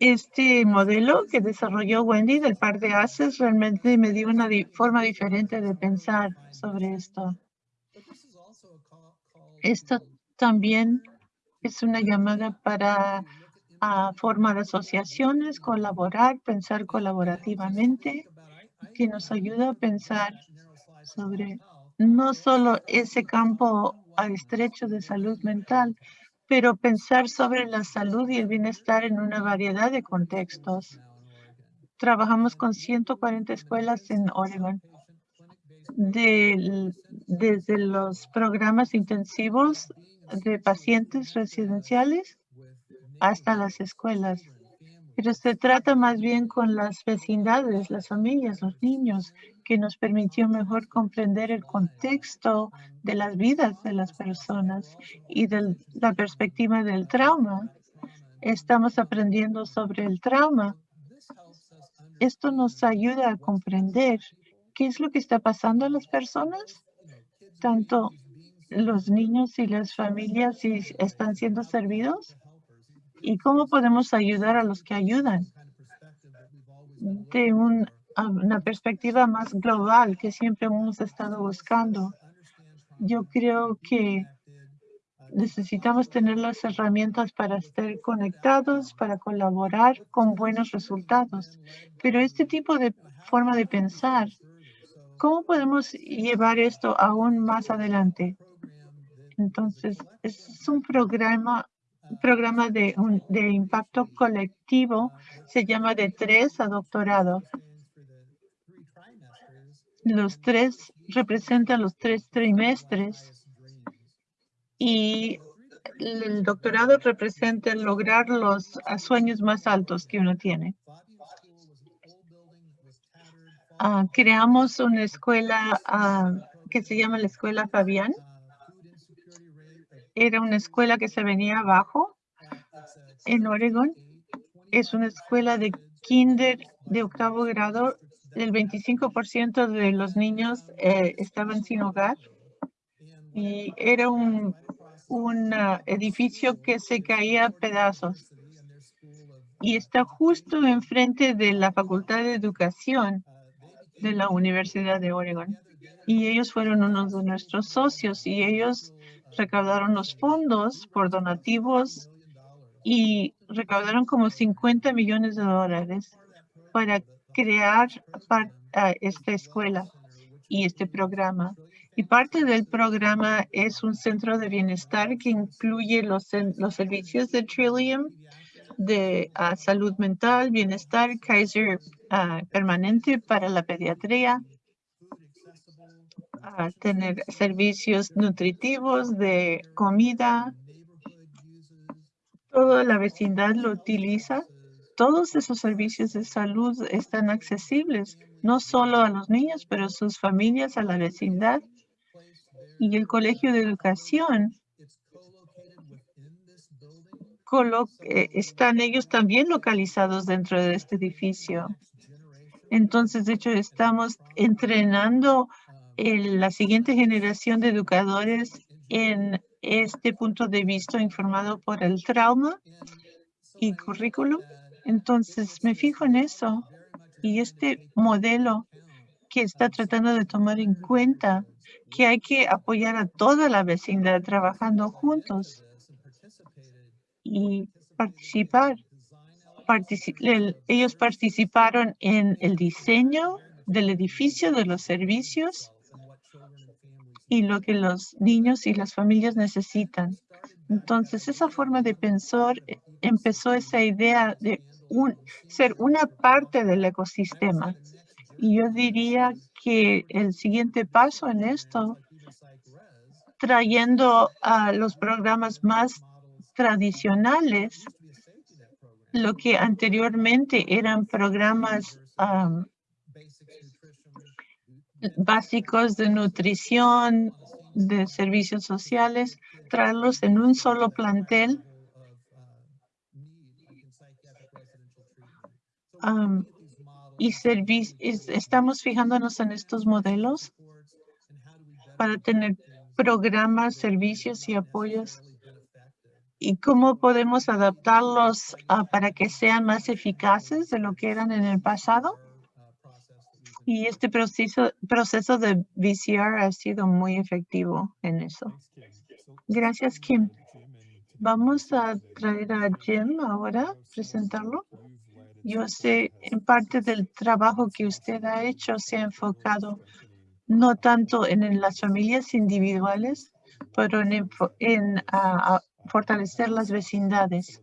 este modelo que desarrolló Wendy del par de haces realmente me dio una forma diferente de pensar sobre esto. Esto también es una llamada para formar asociaciones, colaborar, pensar colaborativamente, que nos ayuda a pensar sobre no solo ese campo estrecho de salud mental, pero pensar sobre la salud y el bienestar en una variedad de contextos. Trabajamos con 140 escuelas en Oregon, desde los programas intensivos de pacientes residenciales hasta las escuelas. Pero se trata más bien con las vecindades, las familias, los niños, que nos permitió mejor comprender el contexto de las vidas de las personas y de la perspectiva del trauma. Estamos aprendiendo sobre el trauma. Esto nos ayuda a comprender qué es lo que está pasando a las personas, tanto los niños y las familias si están siendo servidos y cómo podemos ayudar a los que ayudan de un una perspectiva más global que siempre hemos estado buscando. Yo creo que necesitamos tener las herramientas para estar conectados, para colaborar con buenos resultados. Pero este tipo de forma de pensar, ¿cómo podemos llevar esto aún más adelante? Entonces, es un programa programa de, de impacto colectivo, se llama de tres a doctorado. Los tres representan los tres trimestres y el doctorado representa lograr los sueños más altos que uno tiene. Ah, creamos una escuela ah, que se llama la Escuela Fabián. Era una escuela que se venía abajo en Oregon. Es una escuela de kinder de octavo grado el 25% de los niños eh, estaban sin hogar y era un, un edificio que se caía a pedazos. Y está justo enfrente de la Facultad de Educación de la Universidad de Oregon. Y ellos fueron uno de nuestros socios y ellos recaudaron los fondos por donativos y recaudaron como 50 millones de dólares para crear esta escuela y este programa. Y parte del programa es un centro de bienestar que incluye los, los servicios de Trillium, de ah, salud mental, bienestar, Kaiser ah, permanente para la pediatría, tener servicios nutritivos de comida. Toda la vecindad lo utiliza todos esos servicios de salud están accesibles, no solo a los niños, pero a sus familias, a la vecindad. Y el Colegio de Educación, eh, están ellos también localizados dentro de este edificio. Entonces, de hecho, estamos entrenando la siguiente generación de educadores en este punto de vista informado por el trauma y currículum. Entonces, me fijo en eso y este modelo que está tratando de tomar en cuenta que hay que apoyar a toda la vecindad trabajando juntos y participar. ellos participaron en el diseño del edificio, de los servicios y lo que los niños y las familias necesitan. Entonces, esa forma de pensar empezó esa idea de un, ser una parte del ecosistema. Y yo diría que el siguiente paso en esto, trayendo a los programas más tradicionales, lo que anteriormente eran programas básicos de nutrición, de servicios sociales, traerlos en un solo plantel. Y estamos fijándonos en estos modelos para tener programas, servicios y apoyos y cómo podemos adaptarlos para que sean más eficaces de lo que eran en el pasado. Y este proceso, proceso de VCR ha sido muy efectivo en eso. Gracias, Kim. Vamos a traer a Jim ahora, presentarlo. Yo sé, en parte del trabajo que usted ha hecho se ha enfocado no tanto en, las familias individuales, pero en, en fortalecer las vecindades.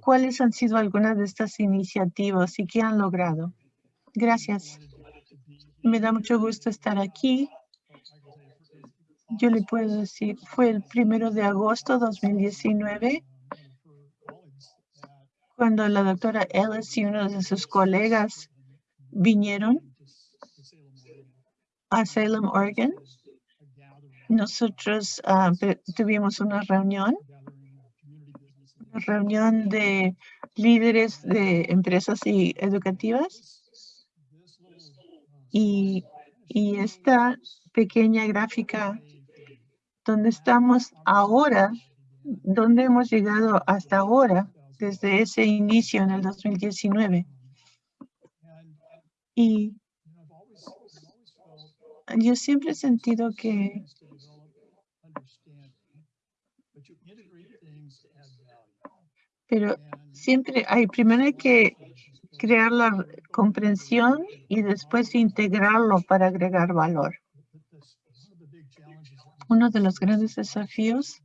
¿Cuáles han sido algunas de estas iniciativas y qué han logrado? Gracias. Me da mucho gusto estar aquí. Yo le puedo decir, fue el primero de agosto de 2019 cuando la doctora Ellis y uno de sus colegas vinieron a Salem, Oregon nosotros ah, tuvimos una reunión, una reunión de líderes de empresas y educativas. Y, y esta pequeña gráfica donde estamos ahora, donde hemos llegado hasta ahora, desde ese inicio en el 2019. Y yo siempre he sentido que pero siempre hay, primero hay que crear la comprensión y después integrarlo para agregar valor. Uno de los grandes desafíos,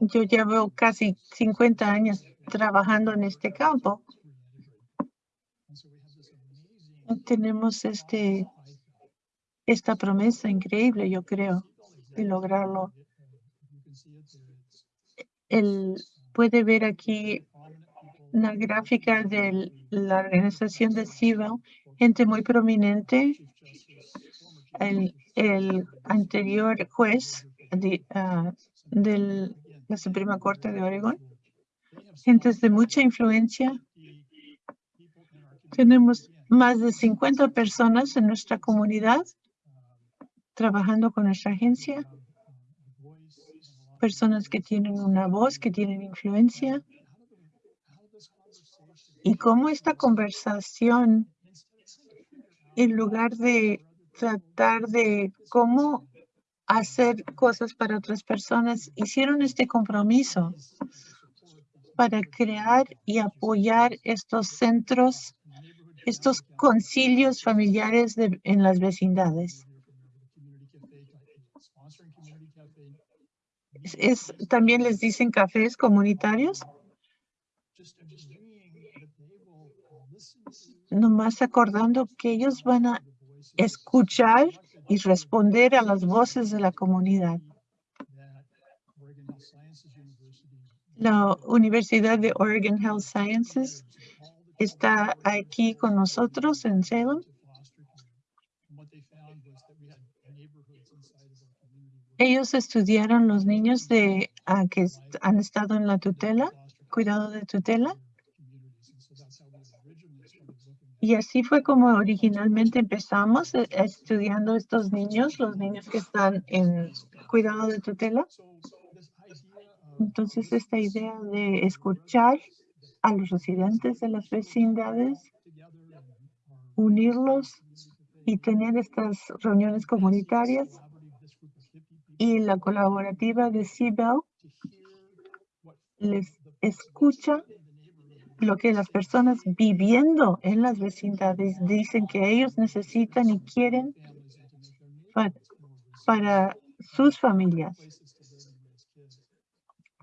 yo llevo casi 50 años trabajando en este campo. Tenemos este, esta promesa increíble, yo creo, de lograrlo el, puede ver aquí una gráfica de la organización de CIVIL, gente muy prominente, el, el anterior juez de, ah, la Suprema Corte de Oregón, gentes de mucha influencia. Tenemos más de 50 personas en nuestra comunidad trabajando con nuestra agencia personas que tienen una voz, que tienen influencia. Y cómo esta conversación, en lugar de tratar de cómo hacer cosas para otras personas, hicieron este compromiso para crear y apoyar estos centros, estos concilios familiares en las vecindades. es, también les dicen cafés comunitarios. Nomás acordando que ellos van a escuchar y responder a las voces de la comunidad. La Universidad de Oregon Health Sciences está aquí con nosotros en Salem. Ellos estudiaron los niños de que han estado en la tutela, cuidado de tutela. Y así fue como originalmente empezamos eh, estudiando estos niños, los niños que están en cuidado de tutela. Entonces, esta idea de escuchar a los residentes de las vecindades, unirlos y tener estas reuniones comunitarias y la colaborativa de CBEL les escucha lo que las personas viviendo en las vecindades dicen que ellos necesitan y quieren para, sus familias,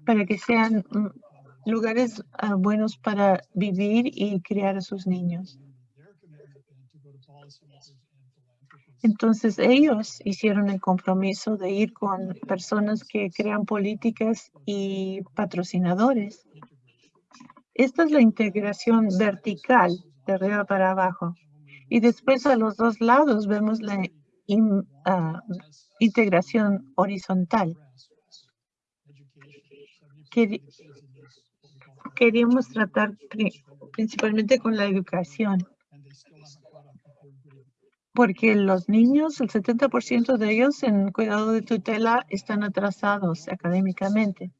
para que sean mm, lugares ah, buenos para vivir y criar a sus niños. Entonces ellos hicieron el compromiso de ir con personas que crean políticas y patrocinadores. Esta es la integración vertical de arriba para abajo. Y después a los dos lados vemos la ah, integración horizontal. queríamos tratar principalmente con la educación porque los niños, el 70% de ellos en cuidado de tutela están atrasados académicamente.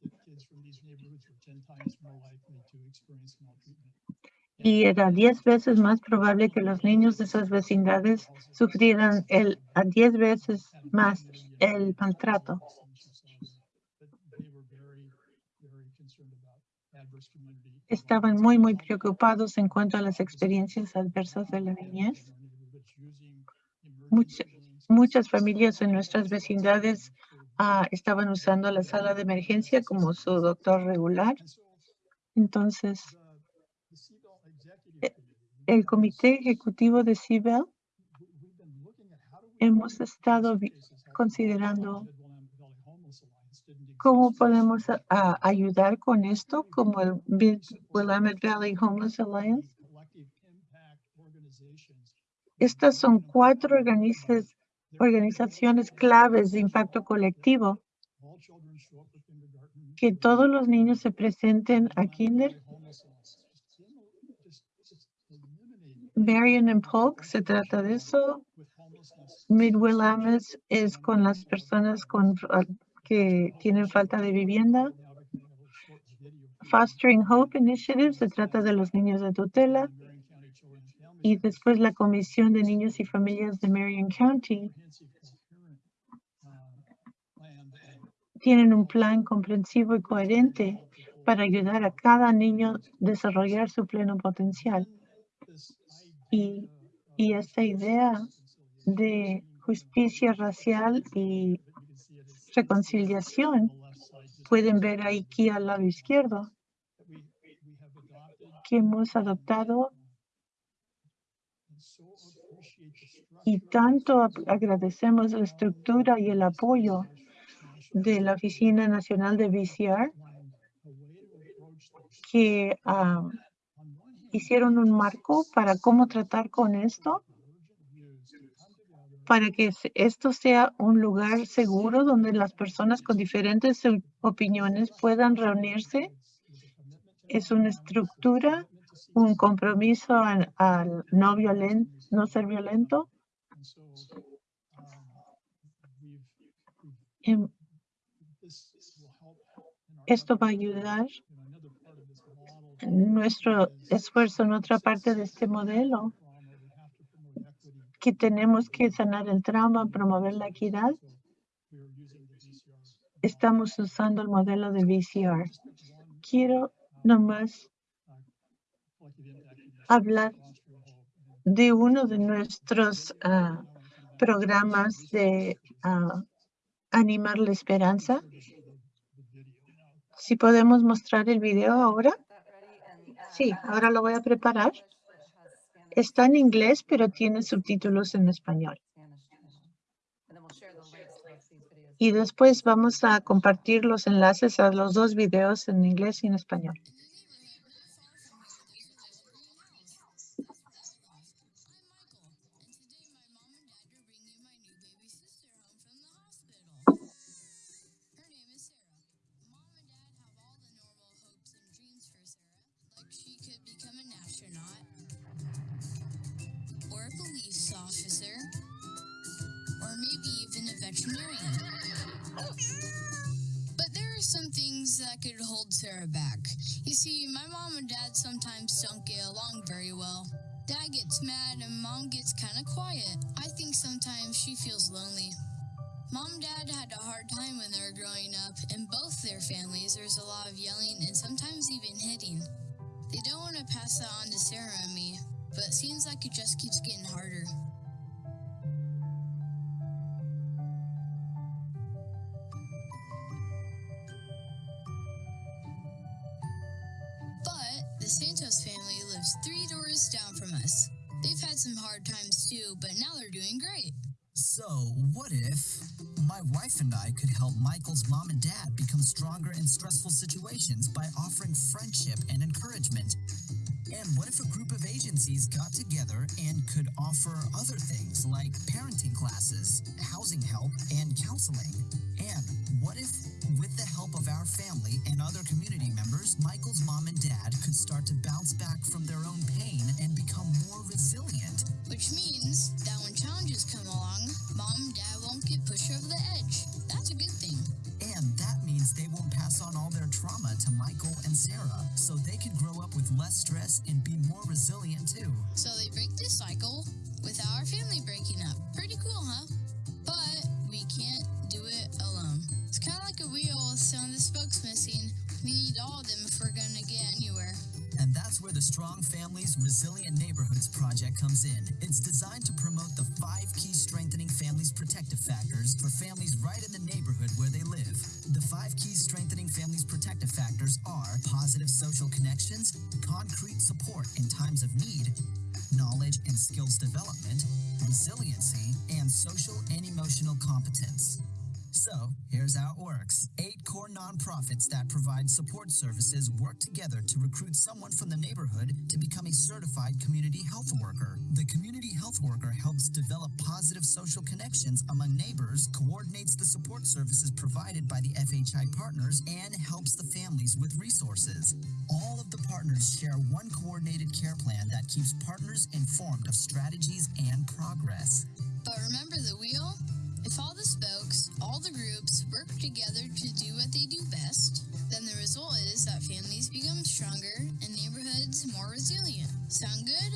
Y era 10 veces más probable que los niños de esas vecindades sufrieran el, a 10 veces más el maltrato. Estaban muy, muy preocupados en cuanto a las experiencias adversas de la niñez muchas familias en nuestras vecindades ah, estaban usando la sala de emergencia como su doctor regular. Entonces, el comité ejecutivo de CIBEL hemos estado considerando cómo podemos ah, ayudar con esto, como el Willamette Valley Homeless Alliance. Estas son cuatro organizaciones claves de impacto colectivo. Que todos los niños se presenten a Kinder. Marion and Polk se trata de eso. Midwillames es con las personas con, que tienen falta de vivienda. Fostering Hope Initiative se trata de los niños de tutela y después la Comisión de Niños y Familias de Marion County tienen un plan comprensivo y coherente para ayudar a cada niño a desarrollar su pleno potencial. Y, esta idea de justicia racial y reconciliación. Pueden ver aquí al lado izquierdo que hemos adoptado y tanto agradecemos la estructura y el apoyo de la Oficina Nacional de VCR que hicieron un marco para cómo tratar con esto, para que esto sea un lugar seguro donde las personas con diferentes opiniones puedan reunirse. Es una estructura un compromiso al, no, violento, no ser violento. Em, esto va a ayudar nuestro esfuerzo en otra parte de este modelo, que tenemos que sanar el trauma, promover la equidad. Estamos usando el modelo de VCR. Quiero nomás hablar de uno de nuestros ah, programas de ah, animar la esperanza. Si podemos mostrar el video ahora. Sí, ahora lo voy a preparar. Está en inglés, pero tiene subtítulos en español. Y después vamos a compartir los enlaces a los dos videos en inglés y en español. Sarah back. You see, my mom and dad sometimes don't get along very well. Dad gets mad and mom gets kind of quiet. I think sometimes she feels lonely. Mom and dad had a hard time when they were growing up. In both their families, there's a lot of yelling and sometimes even hitting. They don't want to pass that on to Sarah and me, but it seems like it just keeps getting harder. Some hard times too, but now they're doing great. So, what if my wife and I could help Michael's mom and dad become stronger in stressful situations by offering friendship and encouragement? And what if a group of agencies got together and could offer other things like parenting classes, housing help, and counseling? And what if, with the help of our family and other community members, Michael's mom and dad could start to bounce back from their own pain and become more resilient? Which means that when challenges come along, mom and dad won't get pushed over the edge. That's a good thing. And that means they won't pass on all their trauma to Michael and Sarah, so they can grow up with less stress and be more resilient too. So they break this cycle without our family breaking up. Pretty cool, huh? But we can't do it alone. It's kind of like a wheel with some of the spokes missing. We need all of them if we're going to get anywhere. And that's where the Strong Families Resilient Neighborhoods project comes in. It's designed to promote the five key strengthening families protective factors for families right in the neighborhood where they live. The five key strengthening families protective factors are positive social connections, concrete support in times of need, knowledge and skills development, resiliency, and social and emotional competence. So, here's how it works. Eight core nonprofits that provide support services work together to recruit someone from the neighborhood to become a certified community health worker. The community health worker helps develop positive social connections among neighbors, coordinates the support services provided by the FHI partners, and helps the families with resources. All of the partners share one coordinated care plan that keeps partners informed of strategies and progress. But remember the wheel? If all the spokes, all the groups work together to do what they do best, then the result is that families become stronger and neighborhoods more resilient. Sound good?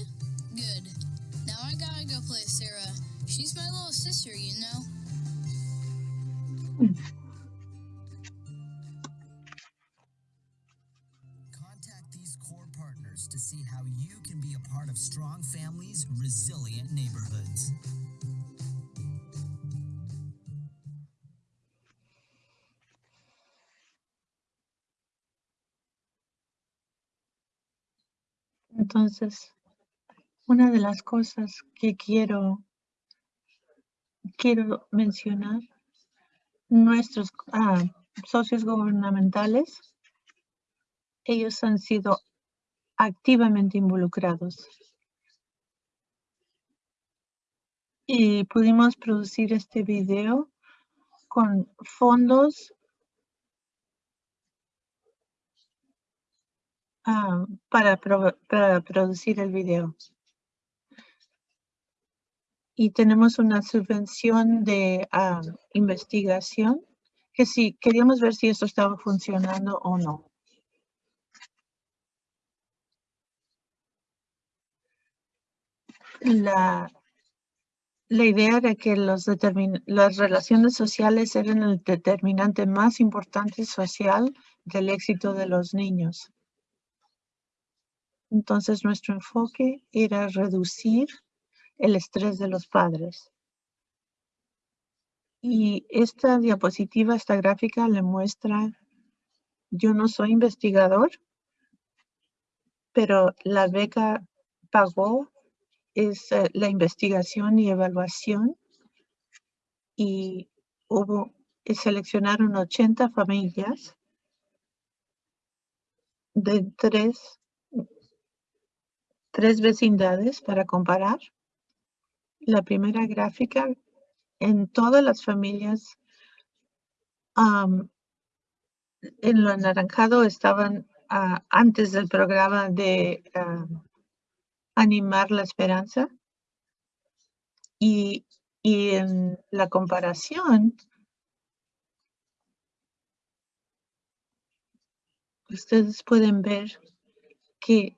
Good. Now I gotta go play Sarah. She's my little sister, you know. Contact these core partners to see how you can be a part of Strong Families Resilient Neighborhoods. Entonces, una de las cosas que quiero, quiero mencionar, nuestros ah, socios gubernamentales, ellos han sido activamente involucrados. Y pudimos producir este video con fondos ah, para, pro- para producir el video. Y tenemos una subvención de ah, investigación que sí, queríamos ver si esto estaba funcionando o no. La, la idea era que los las relaciones sociales eran el determinante más importante social del éxito de los niños. Entonces, nuestro enfoque era reducir el estrés de los padres. Y esta diapositiva, esta gráfica le muestra, yo no soy investigador, pero la beca pagó es eh, la investigación y evaluación y hubo, y seleccionaron 80 familias de tres, tres vecindades para comparar. La primera gráfica, en todas las familias, am, en lo anaranjado estaban antes del programa de animar la esperanza. Y, y en la comparación, ustedes pueden ver que,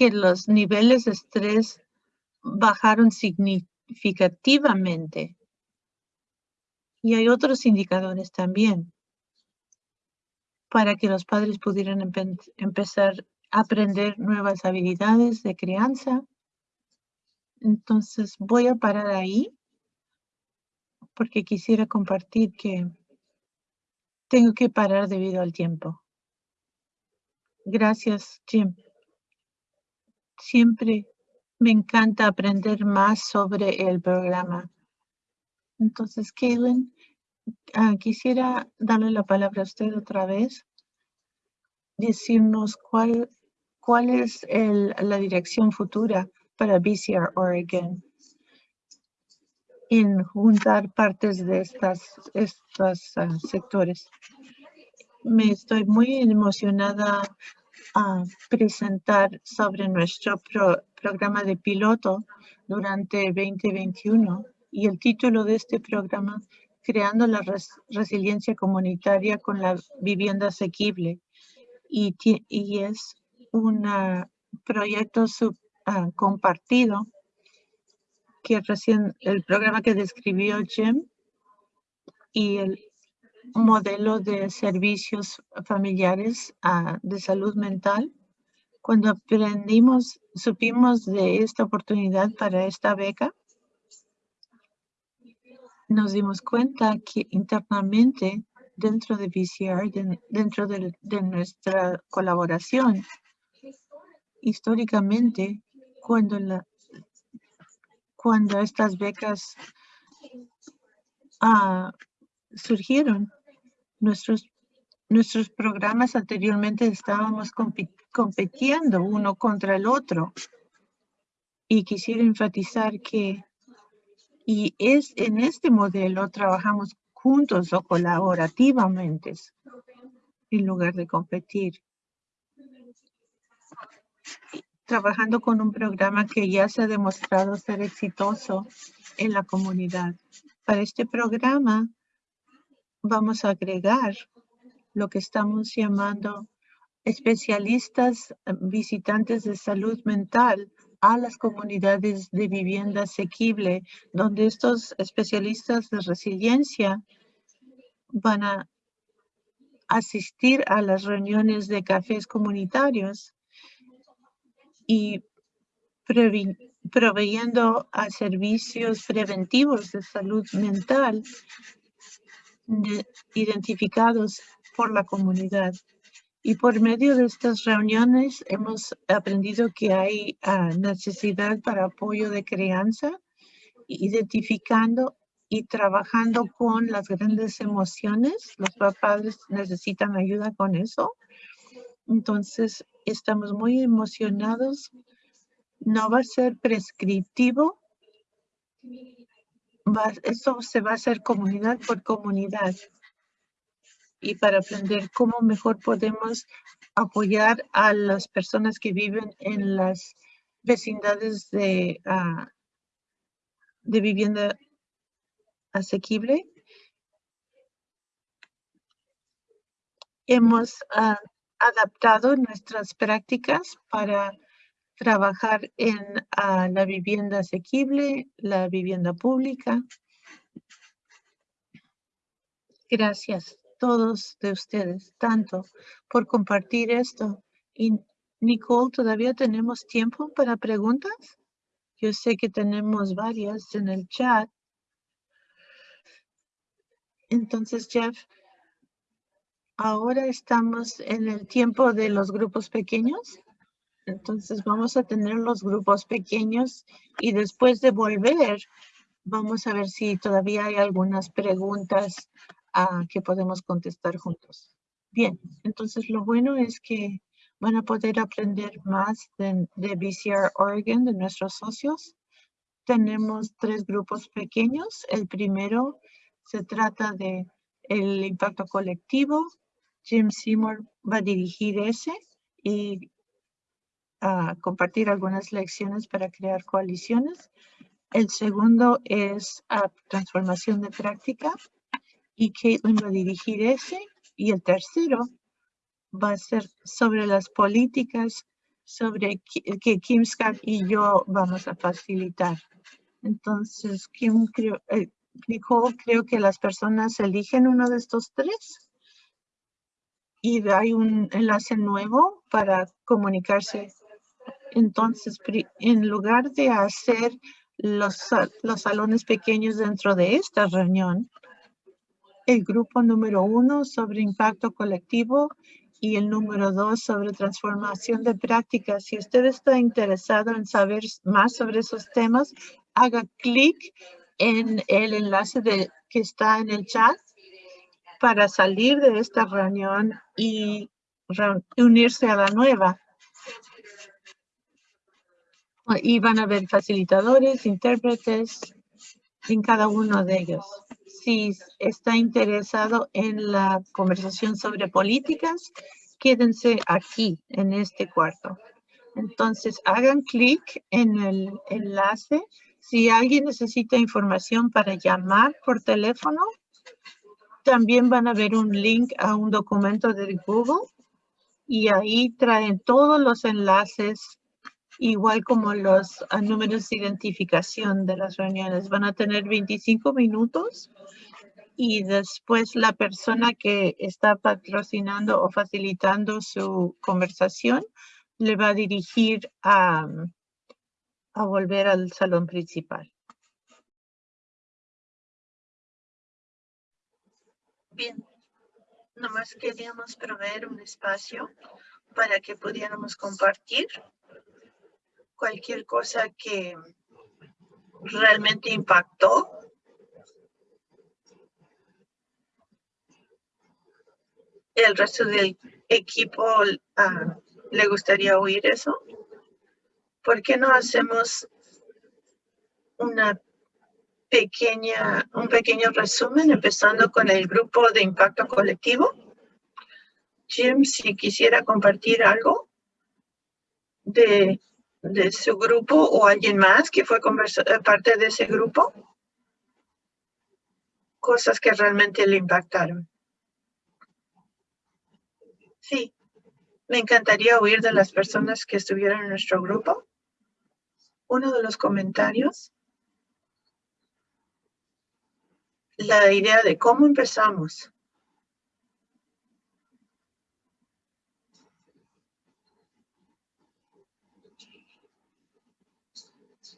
que los niveles de estrés bajaron significativamente. Y hay otros indicadores también para que los padres pudieran empezar a aprender nuevas habilidades de crianza. Entonces voy a parar ahí porque quisiera compartir que tengo que parar debido al tiempo. Gracias, Jim. Siempre me encanta aprender más sobre el programa. Entonces, Kaylin, ah, quisiera darle la palabra a usted otra vez, decirnos cuál, cuál es la dirección futura para BCR Oregon en juntar partes de estas, estos ah, sectores. Me estoy muy emocionada a presentar sobre nuestro programa de piloto durante 2021 y el título de este programa Creando la resiliencia comunitaria con la vivienda asequible. Y, y es un proyecto sub, ah, compartido que recién el programa que describió Jim y el modelo de servicios familiares ah, de salud mental. Cuando aprendimos, supimos de esta oportunidad para esta beca, nos dimos cuenta que internamente dentro de VCR, dentro de, de nuestra colaboración, históricamente, cuando la, cuando estas becas ah, surgieron. Nuestros, nuestros programas anteriormente estábamos compitiendo uno contra el otro. Y quisiera enfatizar que y es en este modelo trabajamos juntos o colaborativamente en lugar de competir trabajando con un programa que ya se ha demostrado ser exitoso en la comunidad. Para este programa vamos a agregar lo que estamos llamando especialistas eh, visitantes de salud mental a las comunidades de vivienda asequible, donde estos especialistas de resiliencia van a asistir a las reuniones de cafés comunitarios y proveyendo a servicios preventivos de salud mental identificados por la comunidad. Y por medio de estas reuniones hemos aprendido que hay ah, necesidad para apoyo de crianza, identificando y trabajando con las grandes emociones. Los padres necesitan ayuda con eso. Entonces, estamos muy emocionados. No va a ser prescriptivo. Esto se va a hacer comunidad por comunidad. Y para aprender cómo mejor podemos apoyar a las personas que viven en las vecindades de, ah, de vivienda asequible. Hemos uh, adaptado nuestras prácticas para trabajar en ah, la vivienda asequible, la vivienda pública. Gracias todos de ustedes, tanto por compartir esto. Y Nicole, ¿todavía tenemos tiempo para preguntas? Yo sé que tenemos varias en el chat. Entonces, Jeff, Ahora estamos en el tiempo de los grupos pequeños. Entonces vamos a tener los grupos pequeños y después de volver, vamos a ver si todavía hay algunas preguntas ah, que podemos contestar juntos. Bien, entonces lo bueno es que van a poder aprender más de, de BCR Oregon, de nuestros socios. Tenemos tres grupos pequeños. El primero se trata de el impacto colectivo, Jim Seymour va a dirigir ese y a compartir algunas lecciones para crear coaliciones. El segundo es a transformación de práctica y Caitlin va a dirigir ese. Y el tercero va a ser sobre las políticas sobre que Kim Scott y yo vamos a facilitar. Entonces, Kim creo, eh, Nicole, creo que las personas eligen uno de estos tres y hay un enlace nuevo para comunicarse. Entonces, en lugar de hacer los, los salones pequeños dentro de esta reunión, el grupo número uno sobre impacto colectivo y el número dos sobre transformación de prácticas. Si usted está interesado en saber más sobre esos temas, haga clic en el enlace que está en el chat para salir de esta reunión y unirse a la nueva. Y van a haber facilitadores, intérpretes en cada uno de ellos. Si está interesado en la conversación sobre políticas, quédense aquí en este cuarto. Entonces, hagan clic en el enlace. Si alguien necesita información para llamar por teléfono, también van a ver un link a un documento de Google y ahí traen todos los enlaces, igual como los ah, números de identificación de las reuniones. Van a tener 25 minutos y después la persona que está patrocinando o facilitando su conversación le va a dirigir a, a volver al salón principal. Bien, nomás queríamos proveer un espacio para que pudiéramos compartir cualquier cosa que realmente impactó el resto del equipo ah, le gustaría oír eso? ¿Por qué no hacemos una pequeña, un pequeño resumen empezando con el grupo de impacto colectivo? Jim, si quisiera compartir algo de, de su grupo o alguien más que fue eh, parte de ese grupo, cosas que realmente le impactaron. Sí, me encantaría oír de las personas que estuvieron en nuestro grupo. Uno de los comentarios, la idea de cómo empezamos.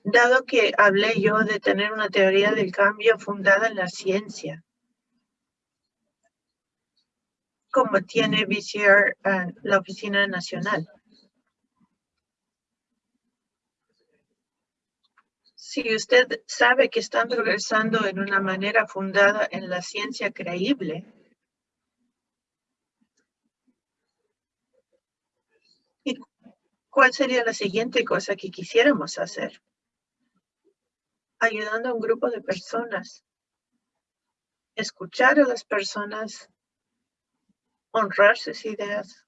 Dado que hablé yo de tener una teoría del cambio fundada en la ciencia, como tiene VCR en la oficina nacional. Si usted sabe que están progresando en una manera fundada en la ciencia creíble, ¿y cuál sería la siguiente cosa que quisiéramos hacer? Ayudando a un grupo de personas. Escuchar a las personas honrar sus ideas.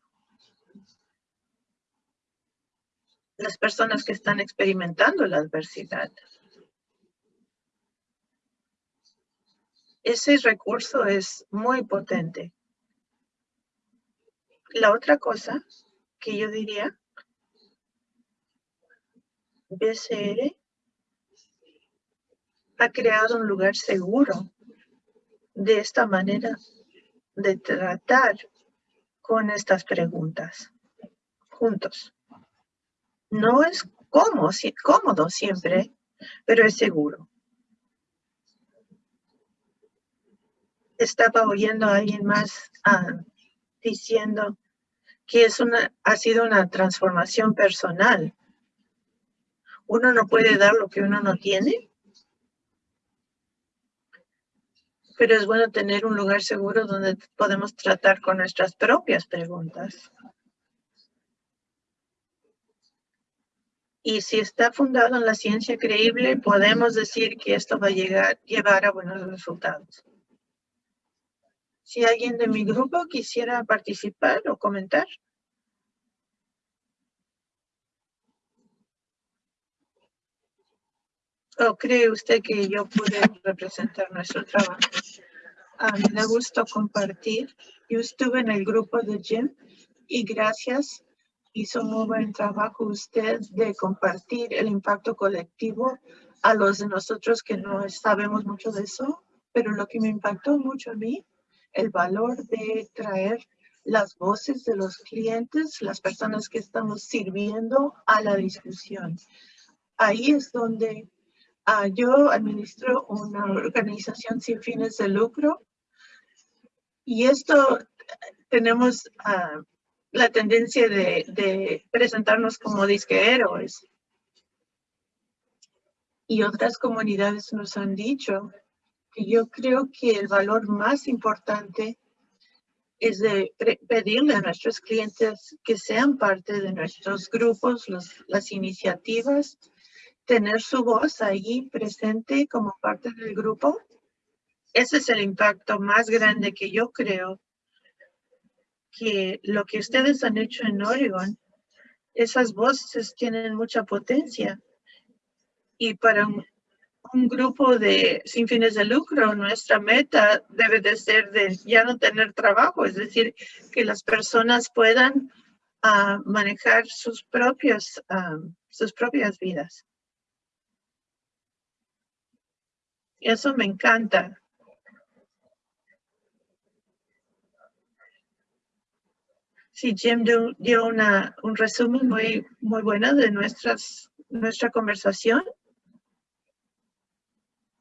Las personas que están experimentando la adversidad. Ese recurso es muy potente. La otra cosa que yo diría, BCR ha creado un lugar seguro. De esta manera de tratar con estas preguntas juntos. No es cómodo, cómodo siempre, pero es seguro. Estaba oyendo a alguien más ah, diciendo que es una, ha sido una transformación personal. Uno no puede dar lo que uno no tiene. Pero es bueno tener un lugar seguro donde podemos tratar con nuestras propias preguntas. Y si está fundado en la ciencia creíble, podemos decir que esto va a llegar, llevar a buenos resultados. Si alguien de mi grupo quisiera participar o comentar. ¿O cree usted que yo pude representar nuestro trabajo? me da gusto compartir. Yo estuve en el grupo de Jim Y gracias. Hizo muy buen trabajo usted de compartir el impacto colectivo a los de nosotros que no sabemos mucho de eso. Pero lo que me impactó mucho a mí, el valor de traer las voces de los clientes, las personas que estamos sirviendo a la discusión. Ahí es donde ah, yo administro una organización sin fines de lucro y esto tenemos ah, la tendencia de, de, presentarnos como disque héroes. Y otras comunidades nos han dicho que yo creo que el valor más importante es de pedirle a nuestros clientes que sean parte de nuestros grupos, los, las iniciativas, tener su voz ahí presente como parte del grupo. Ese es el impacto más grande que yo creo que lo que ustedes han hecho en Oregon, esas voces tienen mucha potencia. Y para un, un grupo de sin fines de lucro, nuestra meta debe de ser de ya no tener trabajo, es decir, que las personas puedan uh, manejar sus propios, uh, sus propias vidas. Eso me encanta. Sí, Jim dio, una, un resumen muy, muy bueno de nuestras, nuestra conversación.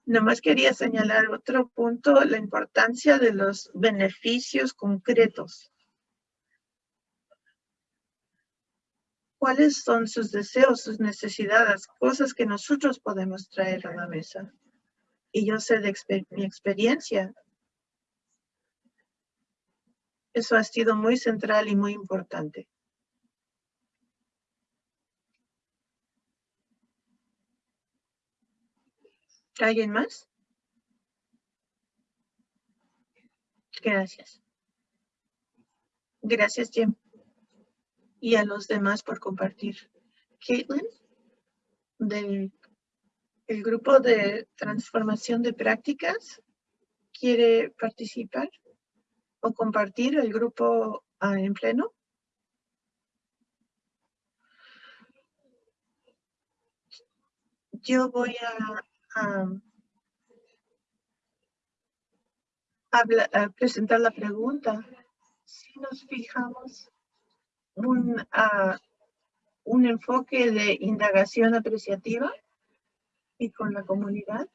Nomás quería señalar otro punto, la importancia de los beneficios concretos. ¿Cuáles son sus deseos, sus necesidades, cosas que nosotros podemos traer a la mesa? Y yo sé de mi experiencia. Eso ha sido muy central y muy importante. ¿Alguien más? Gracias. Gracias, Jim. Y a los demás por compartir. Caitlin, del el grupo de transformación de prácticas, ¿quiere participar o compartir el grupo uh, en pleno? Yo voy a presentar la pregunta. Si nos fijamos un, un enfoque de indagación apreciativa y con la comunidad,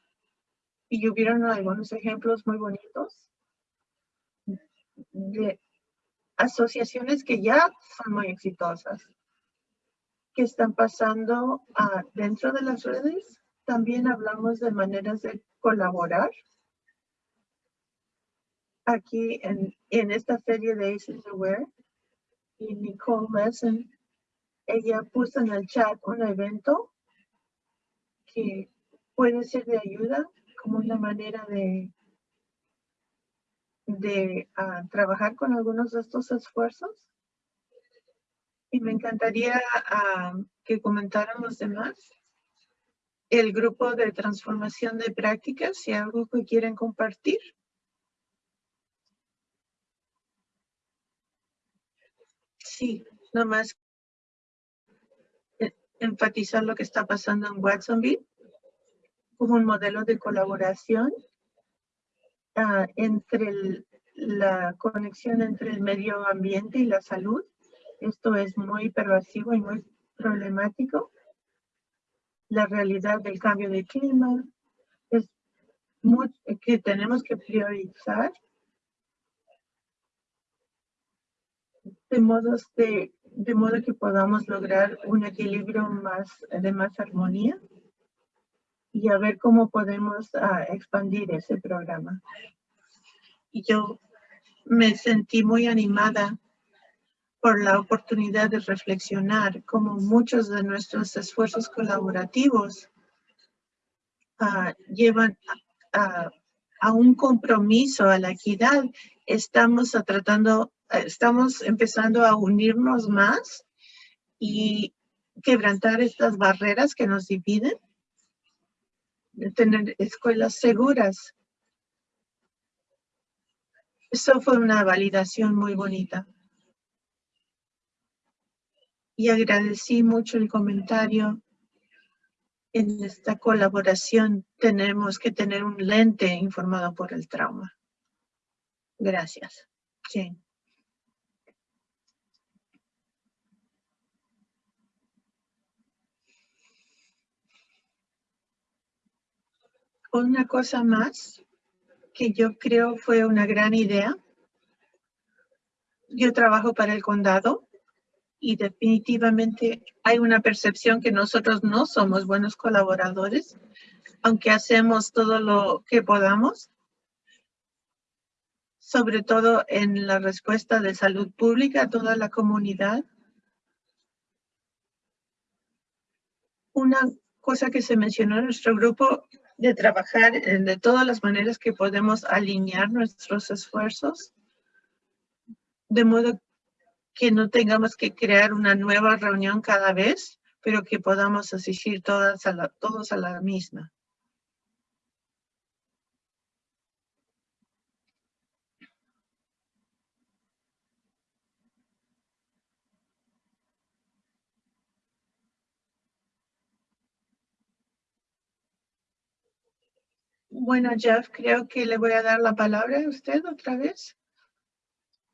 y hubieron algunos ejemplos muy bonitos de asociaciones que ya son muy exitosas, que están pasando dentro de las redes también hablamos de maneras de colaborar. Aquí en, en esta serie de Aces Aware, y Nicole Lesson, ella puso en el chat un evento que puede ser de ayuda como una manera de, de uh, trabajar con algunos de estos esfuerzos. Y me encantaría uh, que comentaran los demás el grupo de transformación de prácticas, si algo que quieren compartir. Sí, nomás enfatizar lo que está pasando en Watsonville como un modelo de colaboración uh, entre la conexión entre el medio ambiente y la salud. Esto es muy pervasivo y muy problemático la realidad del cambio de clima, es que tenemos que priorizar de, modos de, de modo que podamos lograr un equilibrio más de más armonía y a ver cómo podemos uh, expandir ese programa. Y yo me sentí muy animada por la oportunidad de reflexionar como muchos de nuestros esfuerzos colaborativos uh, llevan a, a, un compromiso a la equidad. Estamos tratando, estamos empezando a unirnos más y quebrantar estas barreras que nos dividen, de tener escuelas seguras. Eso fue una validación muy bonita. y agradecí mucho el comentario. En esta colaboración tenemos que tener un lente informado por el trauma. Gracias. Sí. Una cosa más que yo creo fue una gran idea. Yo trabajo para el condado y definitivamente hay una percepción que nosotros no somos buenos colaboradores, aunque hacemos todo lo que podamos, sobre todo en la respuesta de salud pública a toda la comunidad. Una cosa que se mencionó en nuestro grupo de trabajar de todas las maneras que podemos alinear nuestros esfuerzos, de modo que no tengamos que crear una nueva reunión cada vez, pero que podamos asistir todas a la, todos a la misma. Bueno, Jeff, creo que le voy a dar la palabra a usted otra vez.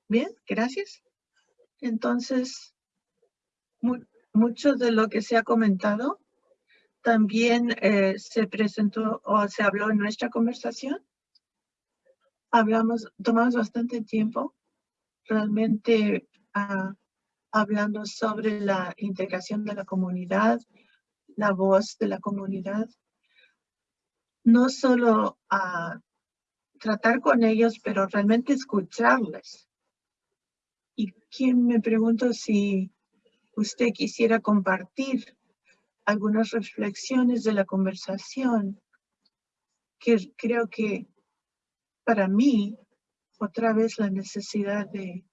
Bien, gracias. Entonces, mucho de lo que se ha comentado también eh, se presentó o se habló en nuestra conversación. Hablamos, tomamos bastante tiempo realmente ah, hablando sobre la integración de la comunidad, la voz de la comunidad. No solo a tratar con ellos, pero realmente escucharles. Y quien me pregunto si usted quisiera compartir algunas reflexiones de la conversación que creo que para mí, otra vez la necesidad de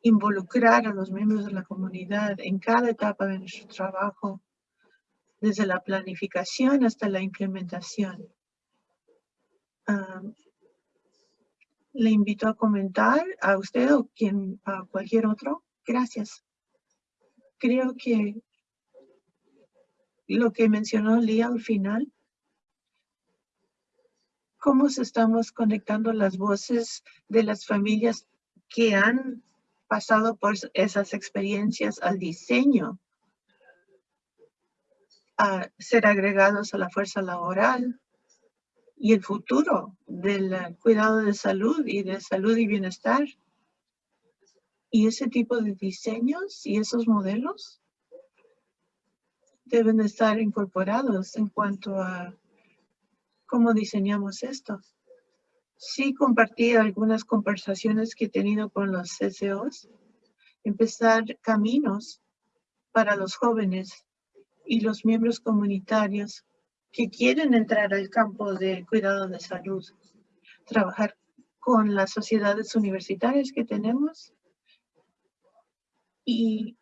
involucrar a los miembros de la comunidad en cada etapa de nuestro trabajo, desde la planificación hasta la implementación. Le invito a comentar a usted o quien, a cualquier otro. Gracias. Creo que lo que mencionó Lía al final, cómo se estamos conectando las voces de las familias que han pasado por esas experiencias al diseño, a ser agregados a la fuerza laboral, y el futuro del cuidado de salud y de salud y bienestar. Y ese tipo de diseños y esos modelos deben estar incorporados en cuanto a cómo diseñamos esto. Sí compartí algunas conversaciones que he tenido con los CCOs, empezar caminos para los jóvenes y los miembros comunitarios que quieren entrar al campo de cuidado de salud, trabajar con las sociedades universitarias que tenemos y,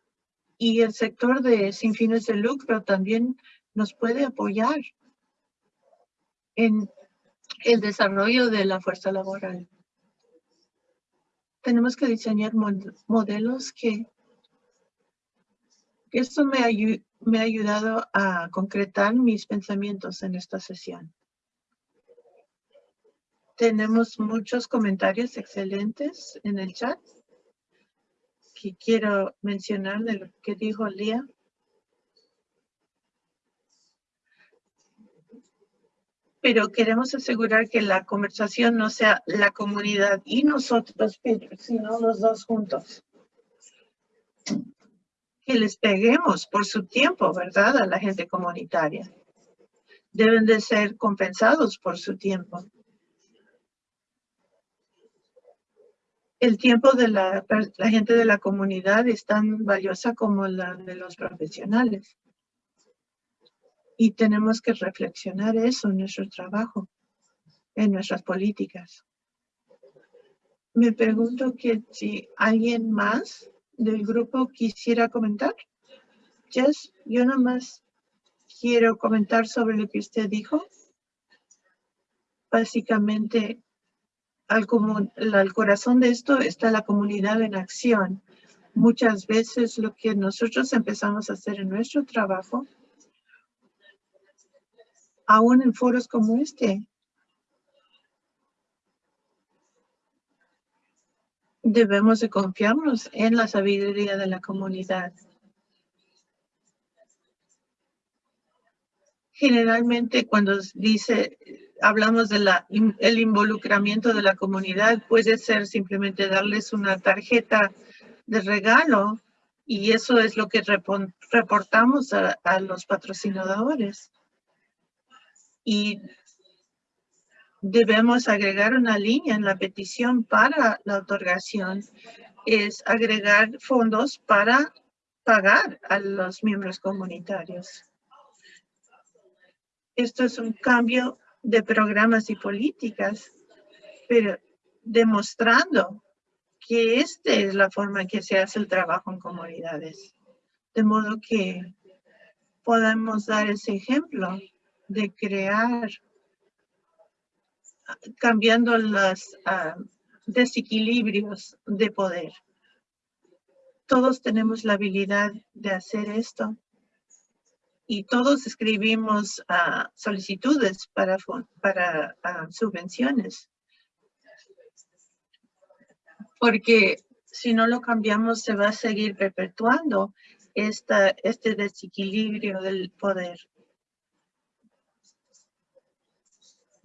y el sector de sin fines de lucro también nos puede apoyar en el desarrollo de la fuerza laboral. Tenemos que diseñar modelos que esto me, me ha ayudado a concretar mis pensamientos en esta sesión. Tenemos muchos comentarios excelentes en el chat que quiero mencionar de lo que dijo Lía. Pero queremos asegurar que la conversación no sea la comunidad y nosotros, sino los dos juntos les peguemos por su tiempo, ¿verdad? A la gente comunitaria. Deben de ser compensados por su tiempo. El tiempo de la, la gente de la comunidad es tan valiosa como la de los profesionales. Y tenemos que reflexionar eso en nuestro trabajo, en nuestras políticas. Me pregunto que si alguien más del grupo quisiera comentar? Jess, yo nomás quiero comentar sobre lo que usted dijo. Básicamente, al, al corazón de esto está la comunidad en acción. Muchas veces lo que nosotros empezamos a hacer en nuestro trabajo, aún en foros como este, debemos de confiarnos en la sabiduría de la comunidad. Generalmente cuando dice, hablamos del el involucramiento de la comunidad, puede ser simplemente darles una tarjeta de regalo y eso es lo que reportamos a, a los patrocinadores. Y debemos agregar una línea en la petición para la otorgación, es agregar fondos para pagar a los miembros comunitarios. Esto es un cambio de programas y políticas, pero demostrando que esta es la forma en que se hace el trabajo en comunidades. De modo que podemos dar ese ejemplo de crear, cambiando los ah, desequilibrios de poder. Todos tenemos la habilidad de hacer esto y todos escribimos ah, solicitudes para, para ah, subvenciones. Porque si no lo cambiamos, se va a seguir perpetuando esta, este desequilibrio del poder.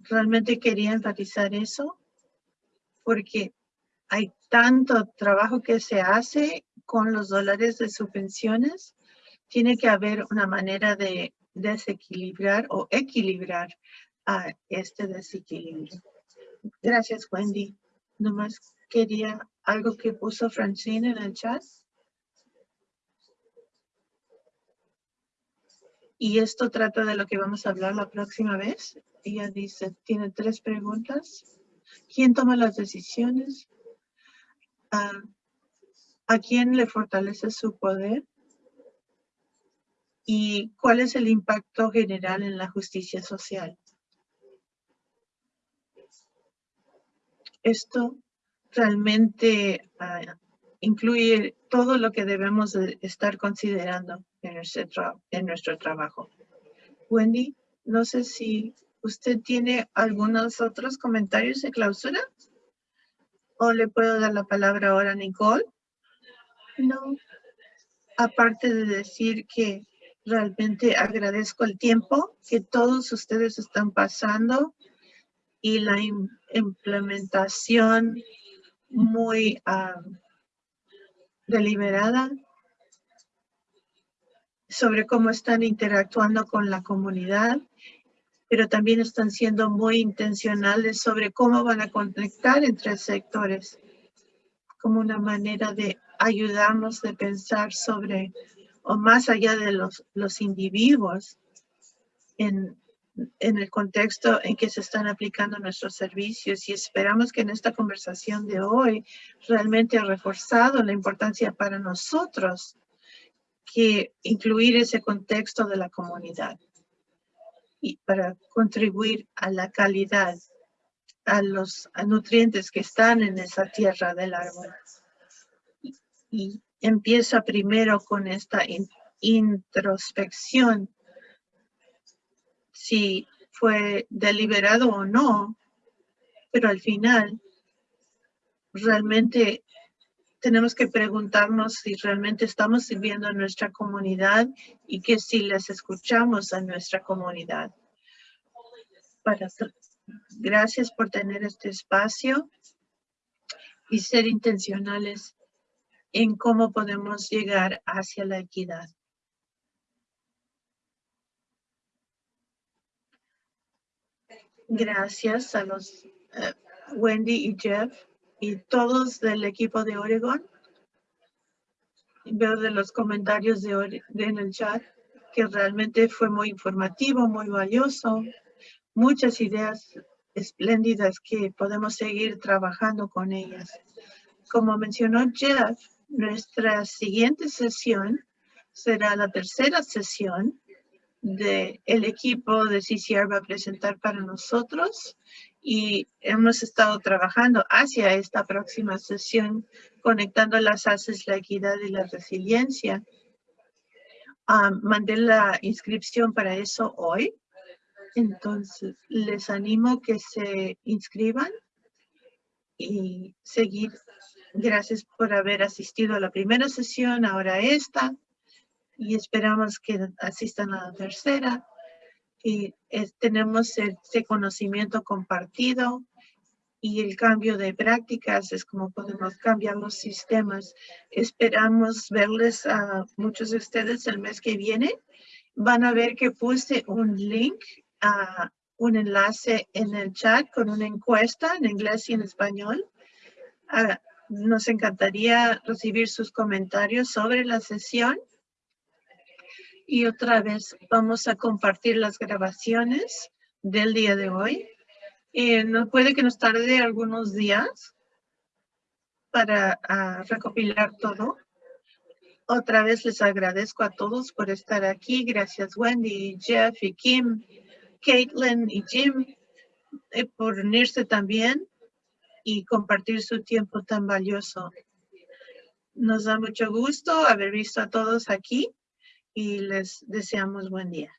Realmente quería enfatizar eso porque hay tanto trabajo que se hace con los dólares de subvenciones tiene que haber una manera de desequilibrar o equilibrar a este desequilibrio. Gracias, Wendy. Nomás quería algo que puso Francine en el chat. Y esto trata de lo que vamos a hablar la próxima vez. Ella dice, tiene tres preguntas. ¿Quién toma las decisiones? Ah, ¿A quién le fortalece su poder? y cuál es el impacto general en la justicia social. Esto realmente ah, incluye todo lo que debemos estar considerando en nuestro, en nuestro trabajo. Wendy, no sé si usted tiene algunos otros comentarios de clausura o le puedo dar la palabra ahora a Nicole. No, aparte de decir que Realmente agradezco el tiempo que todos ustedes están pasando y la implementación muy ah, deliberada sobre cómo están interactuando con la comunidad, pero también están siendo muy intencionales sobre cómo van a conectar entre sectores como una manera de ayudarnos de pensar sobre o más allá de los, los individuos en, en el contexto en que se están aplicando nuestros servicios y esperamos que en esta conversación de hoy realmente ha reforzado la importancia para nosotros que incluir ese contexto de la comunidad y para contribuir a la calidad, a los nutrientes que están en esa tierra del árbol. y empieza primero con esta introspección, si fue deliberado o no, pero al final realmente tenemos que preguntarnos si realmente estamos sirviendo a nuestra comunidad y que si les escuchamos a nuestra comunidad. Para, gracias por tener este espacio y ser intencionales en cómo podemos llegar hacia la equidad. Gracias a los eh, Wendy y Jeff y todos del equipo de Oregon. Veo de los comentarios de, de en el chat que realmente fue muy informativo, muy valioso. Muchas ideas espléndidas que podemos seguir trabajando con ellas. Como mencionó Jeff, nuestra siguiente sesión será la tercera sesión de el equipo de CCR va a presentar para nosotros y hemos estado trabajando hacia esta próxima sesión, conectando las ACES, la equidad y la resiliencia. Ah, mandé la inscripción para eso hoy. Entonces, les animo que se inscriban y seguir. Gracias por haber asistido a la primera sesión, ahora esta, y esperamos que asistan a la tercera y tenemos ese conocimiento compartido y el cambio de prácticas es como podemos cambiar los sistemas. Esperamos verles a muchos de ustedes el mes que viene. Van a ver que puse un link a un enlace en el chat con una encuesta en inglés y en español. Ah, nos encantaría recibir sus comentarios sobre la sesión. Y otra vez vamos a compartir las grabaciones del día de hoy. Eh, no puede que nos tarde algunos días para ah, recopilar todo. Otra vez les agradezco a todos por estar aquí. Gracias Wendy, Jeff y Kim, Caitlin y Jim eh, por unirse también y compartir su tiempo tan valioso. Nos da mucho gusto haber visto a todos aquí y les deseamos buen día.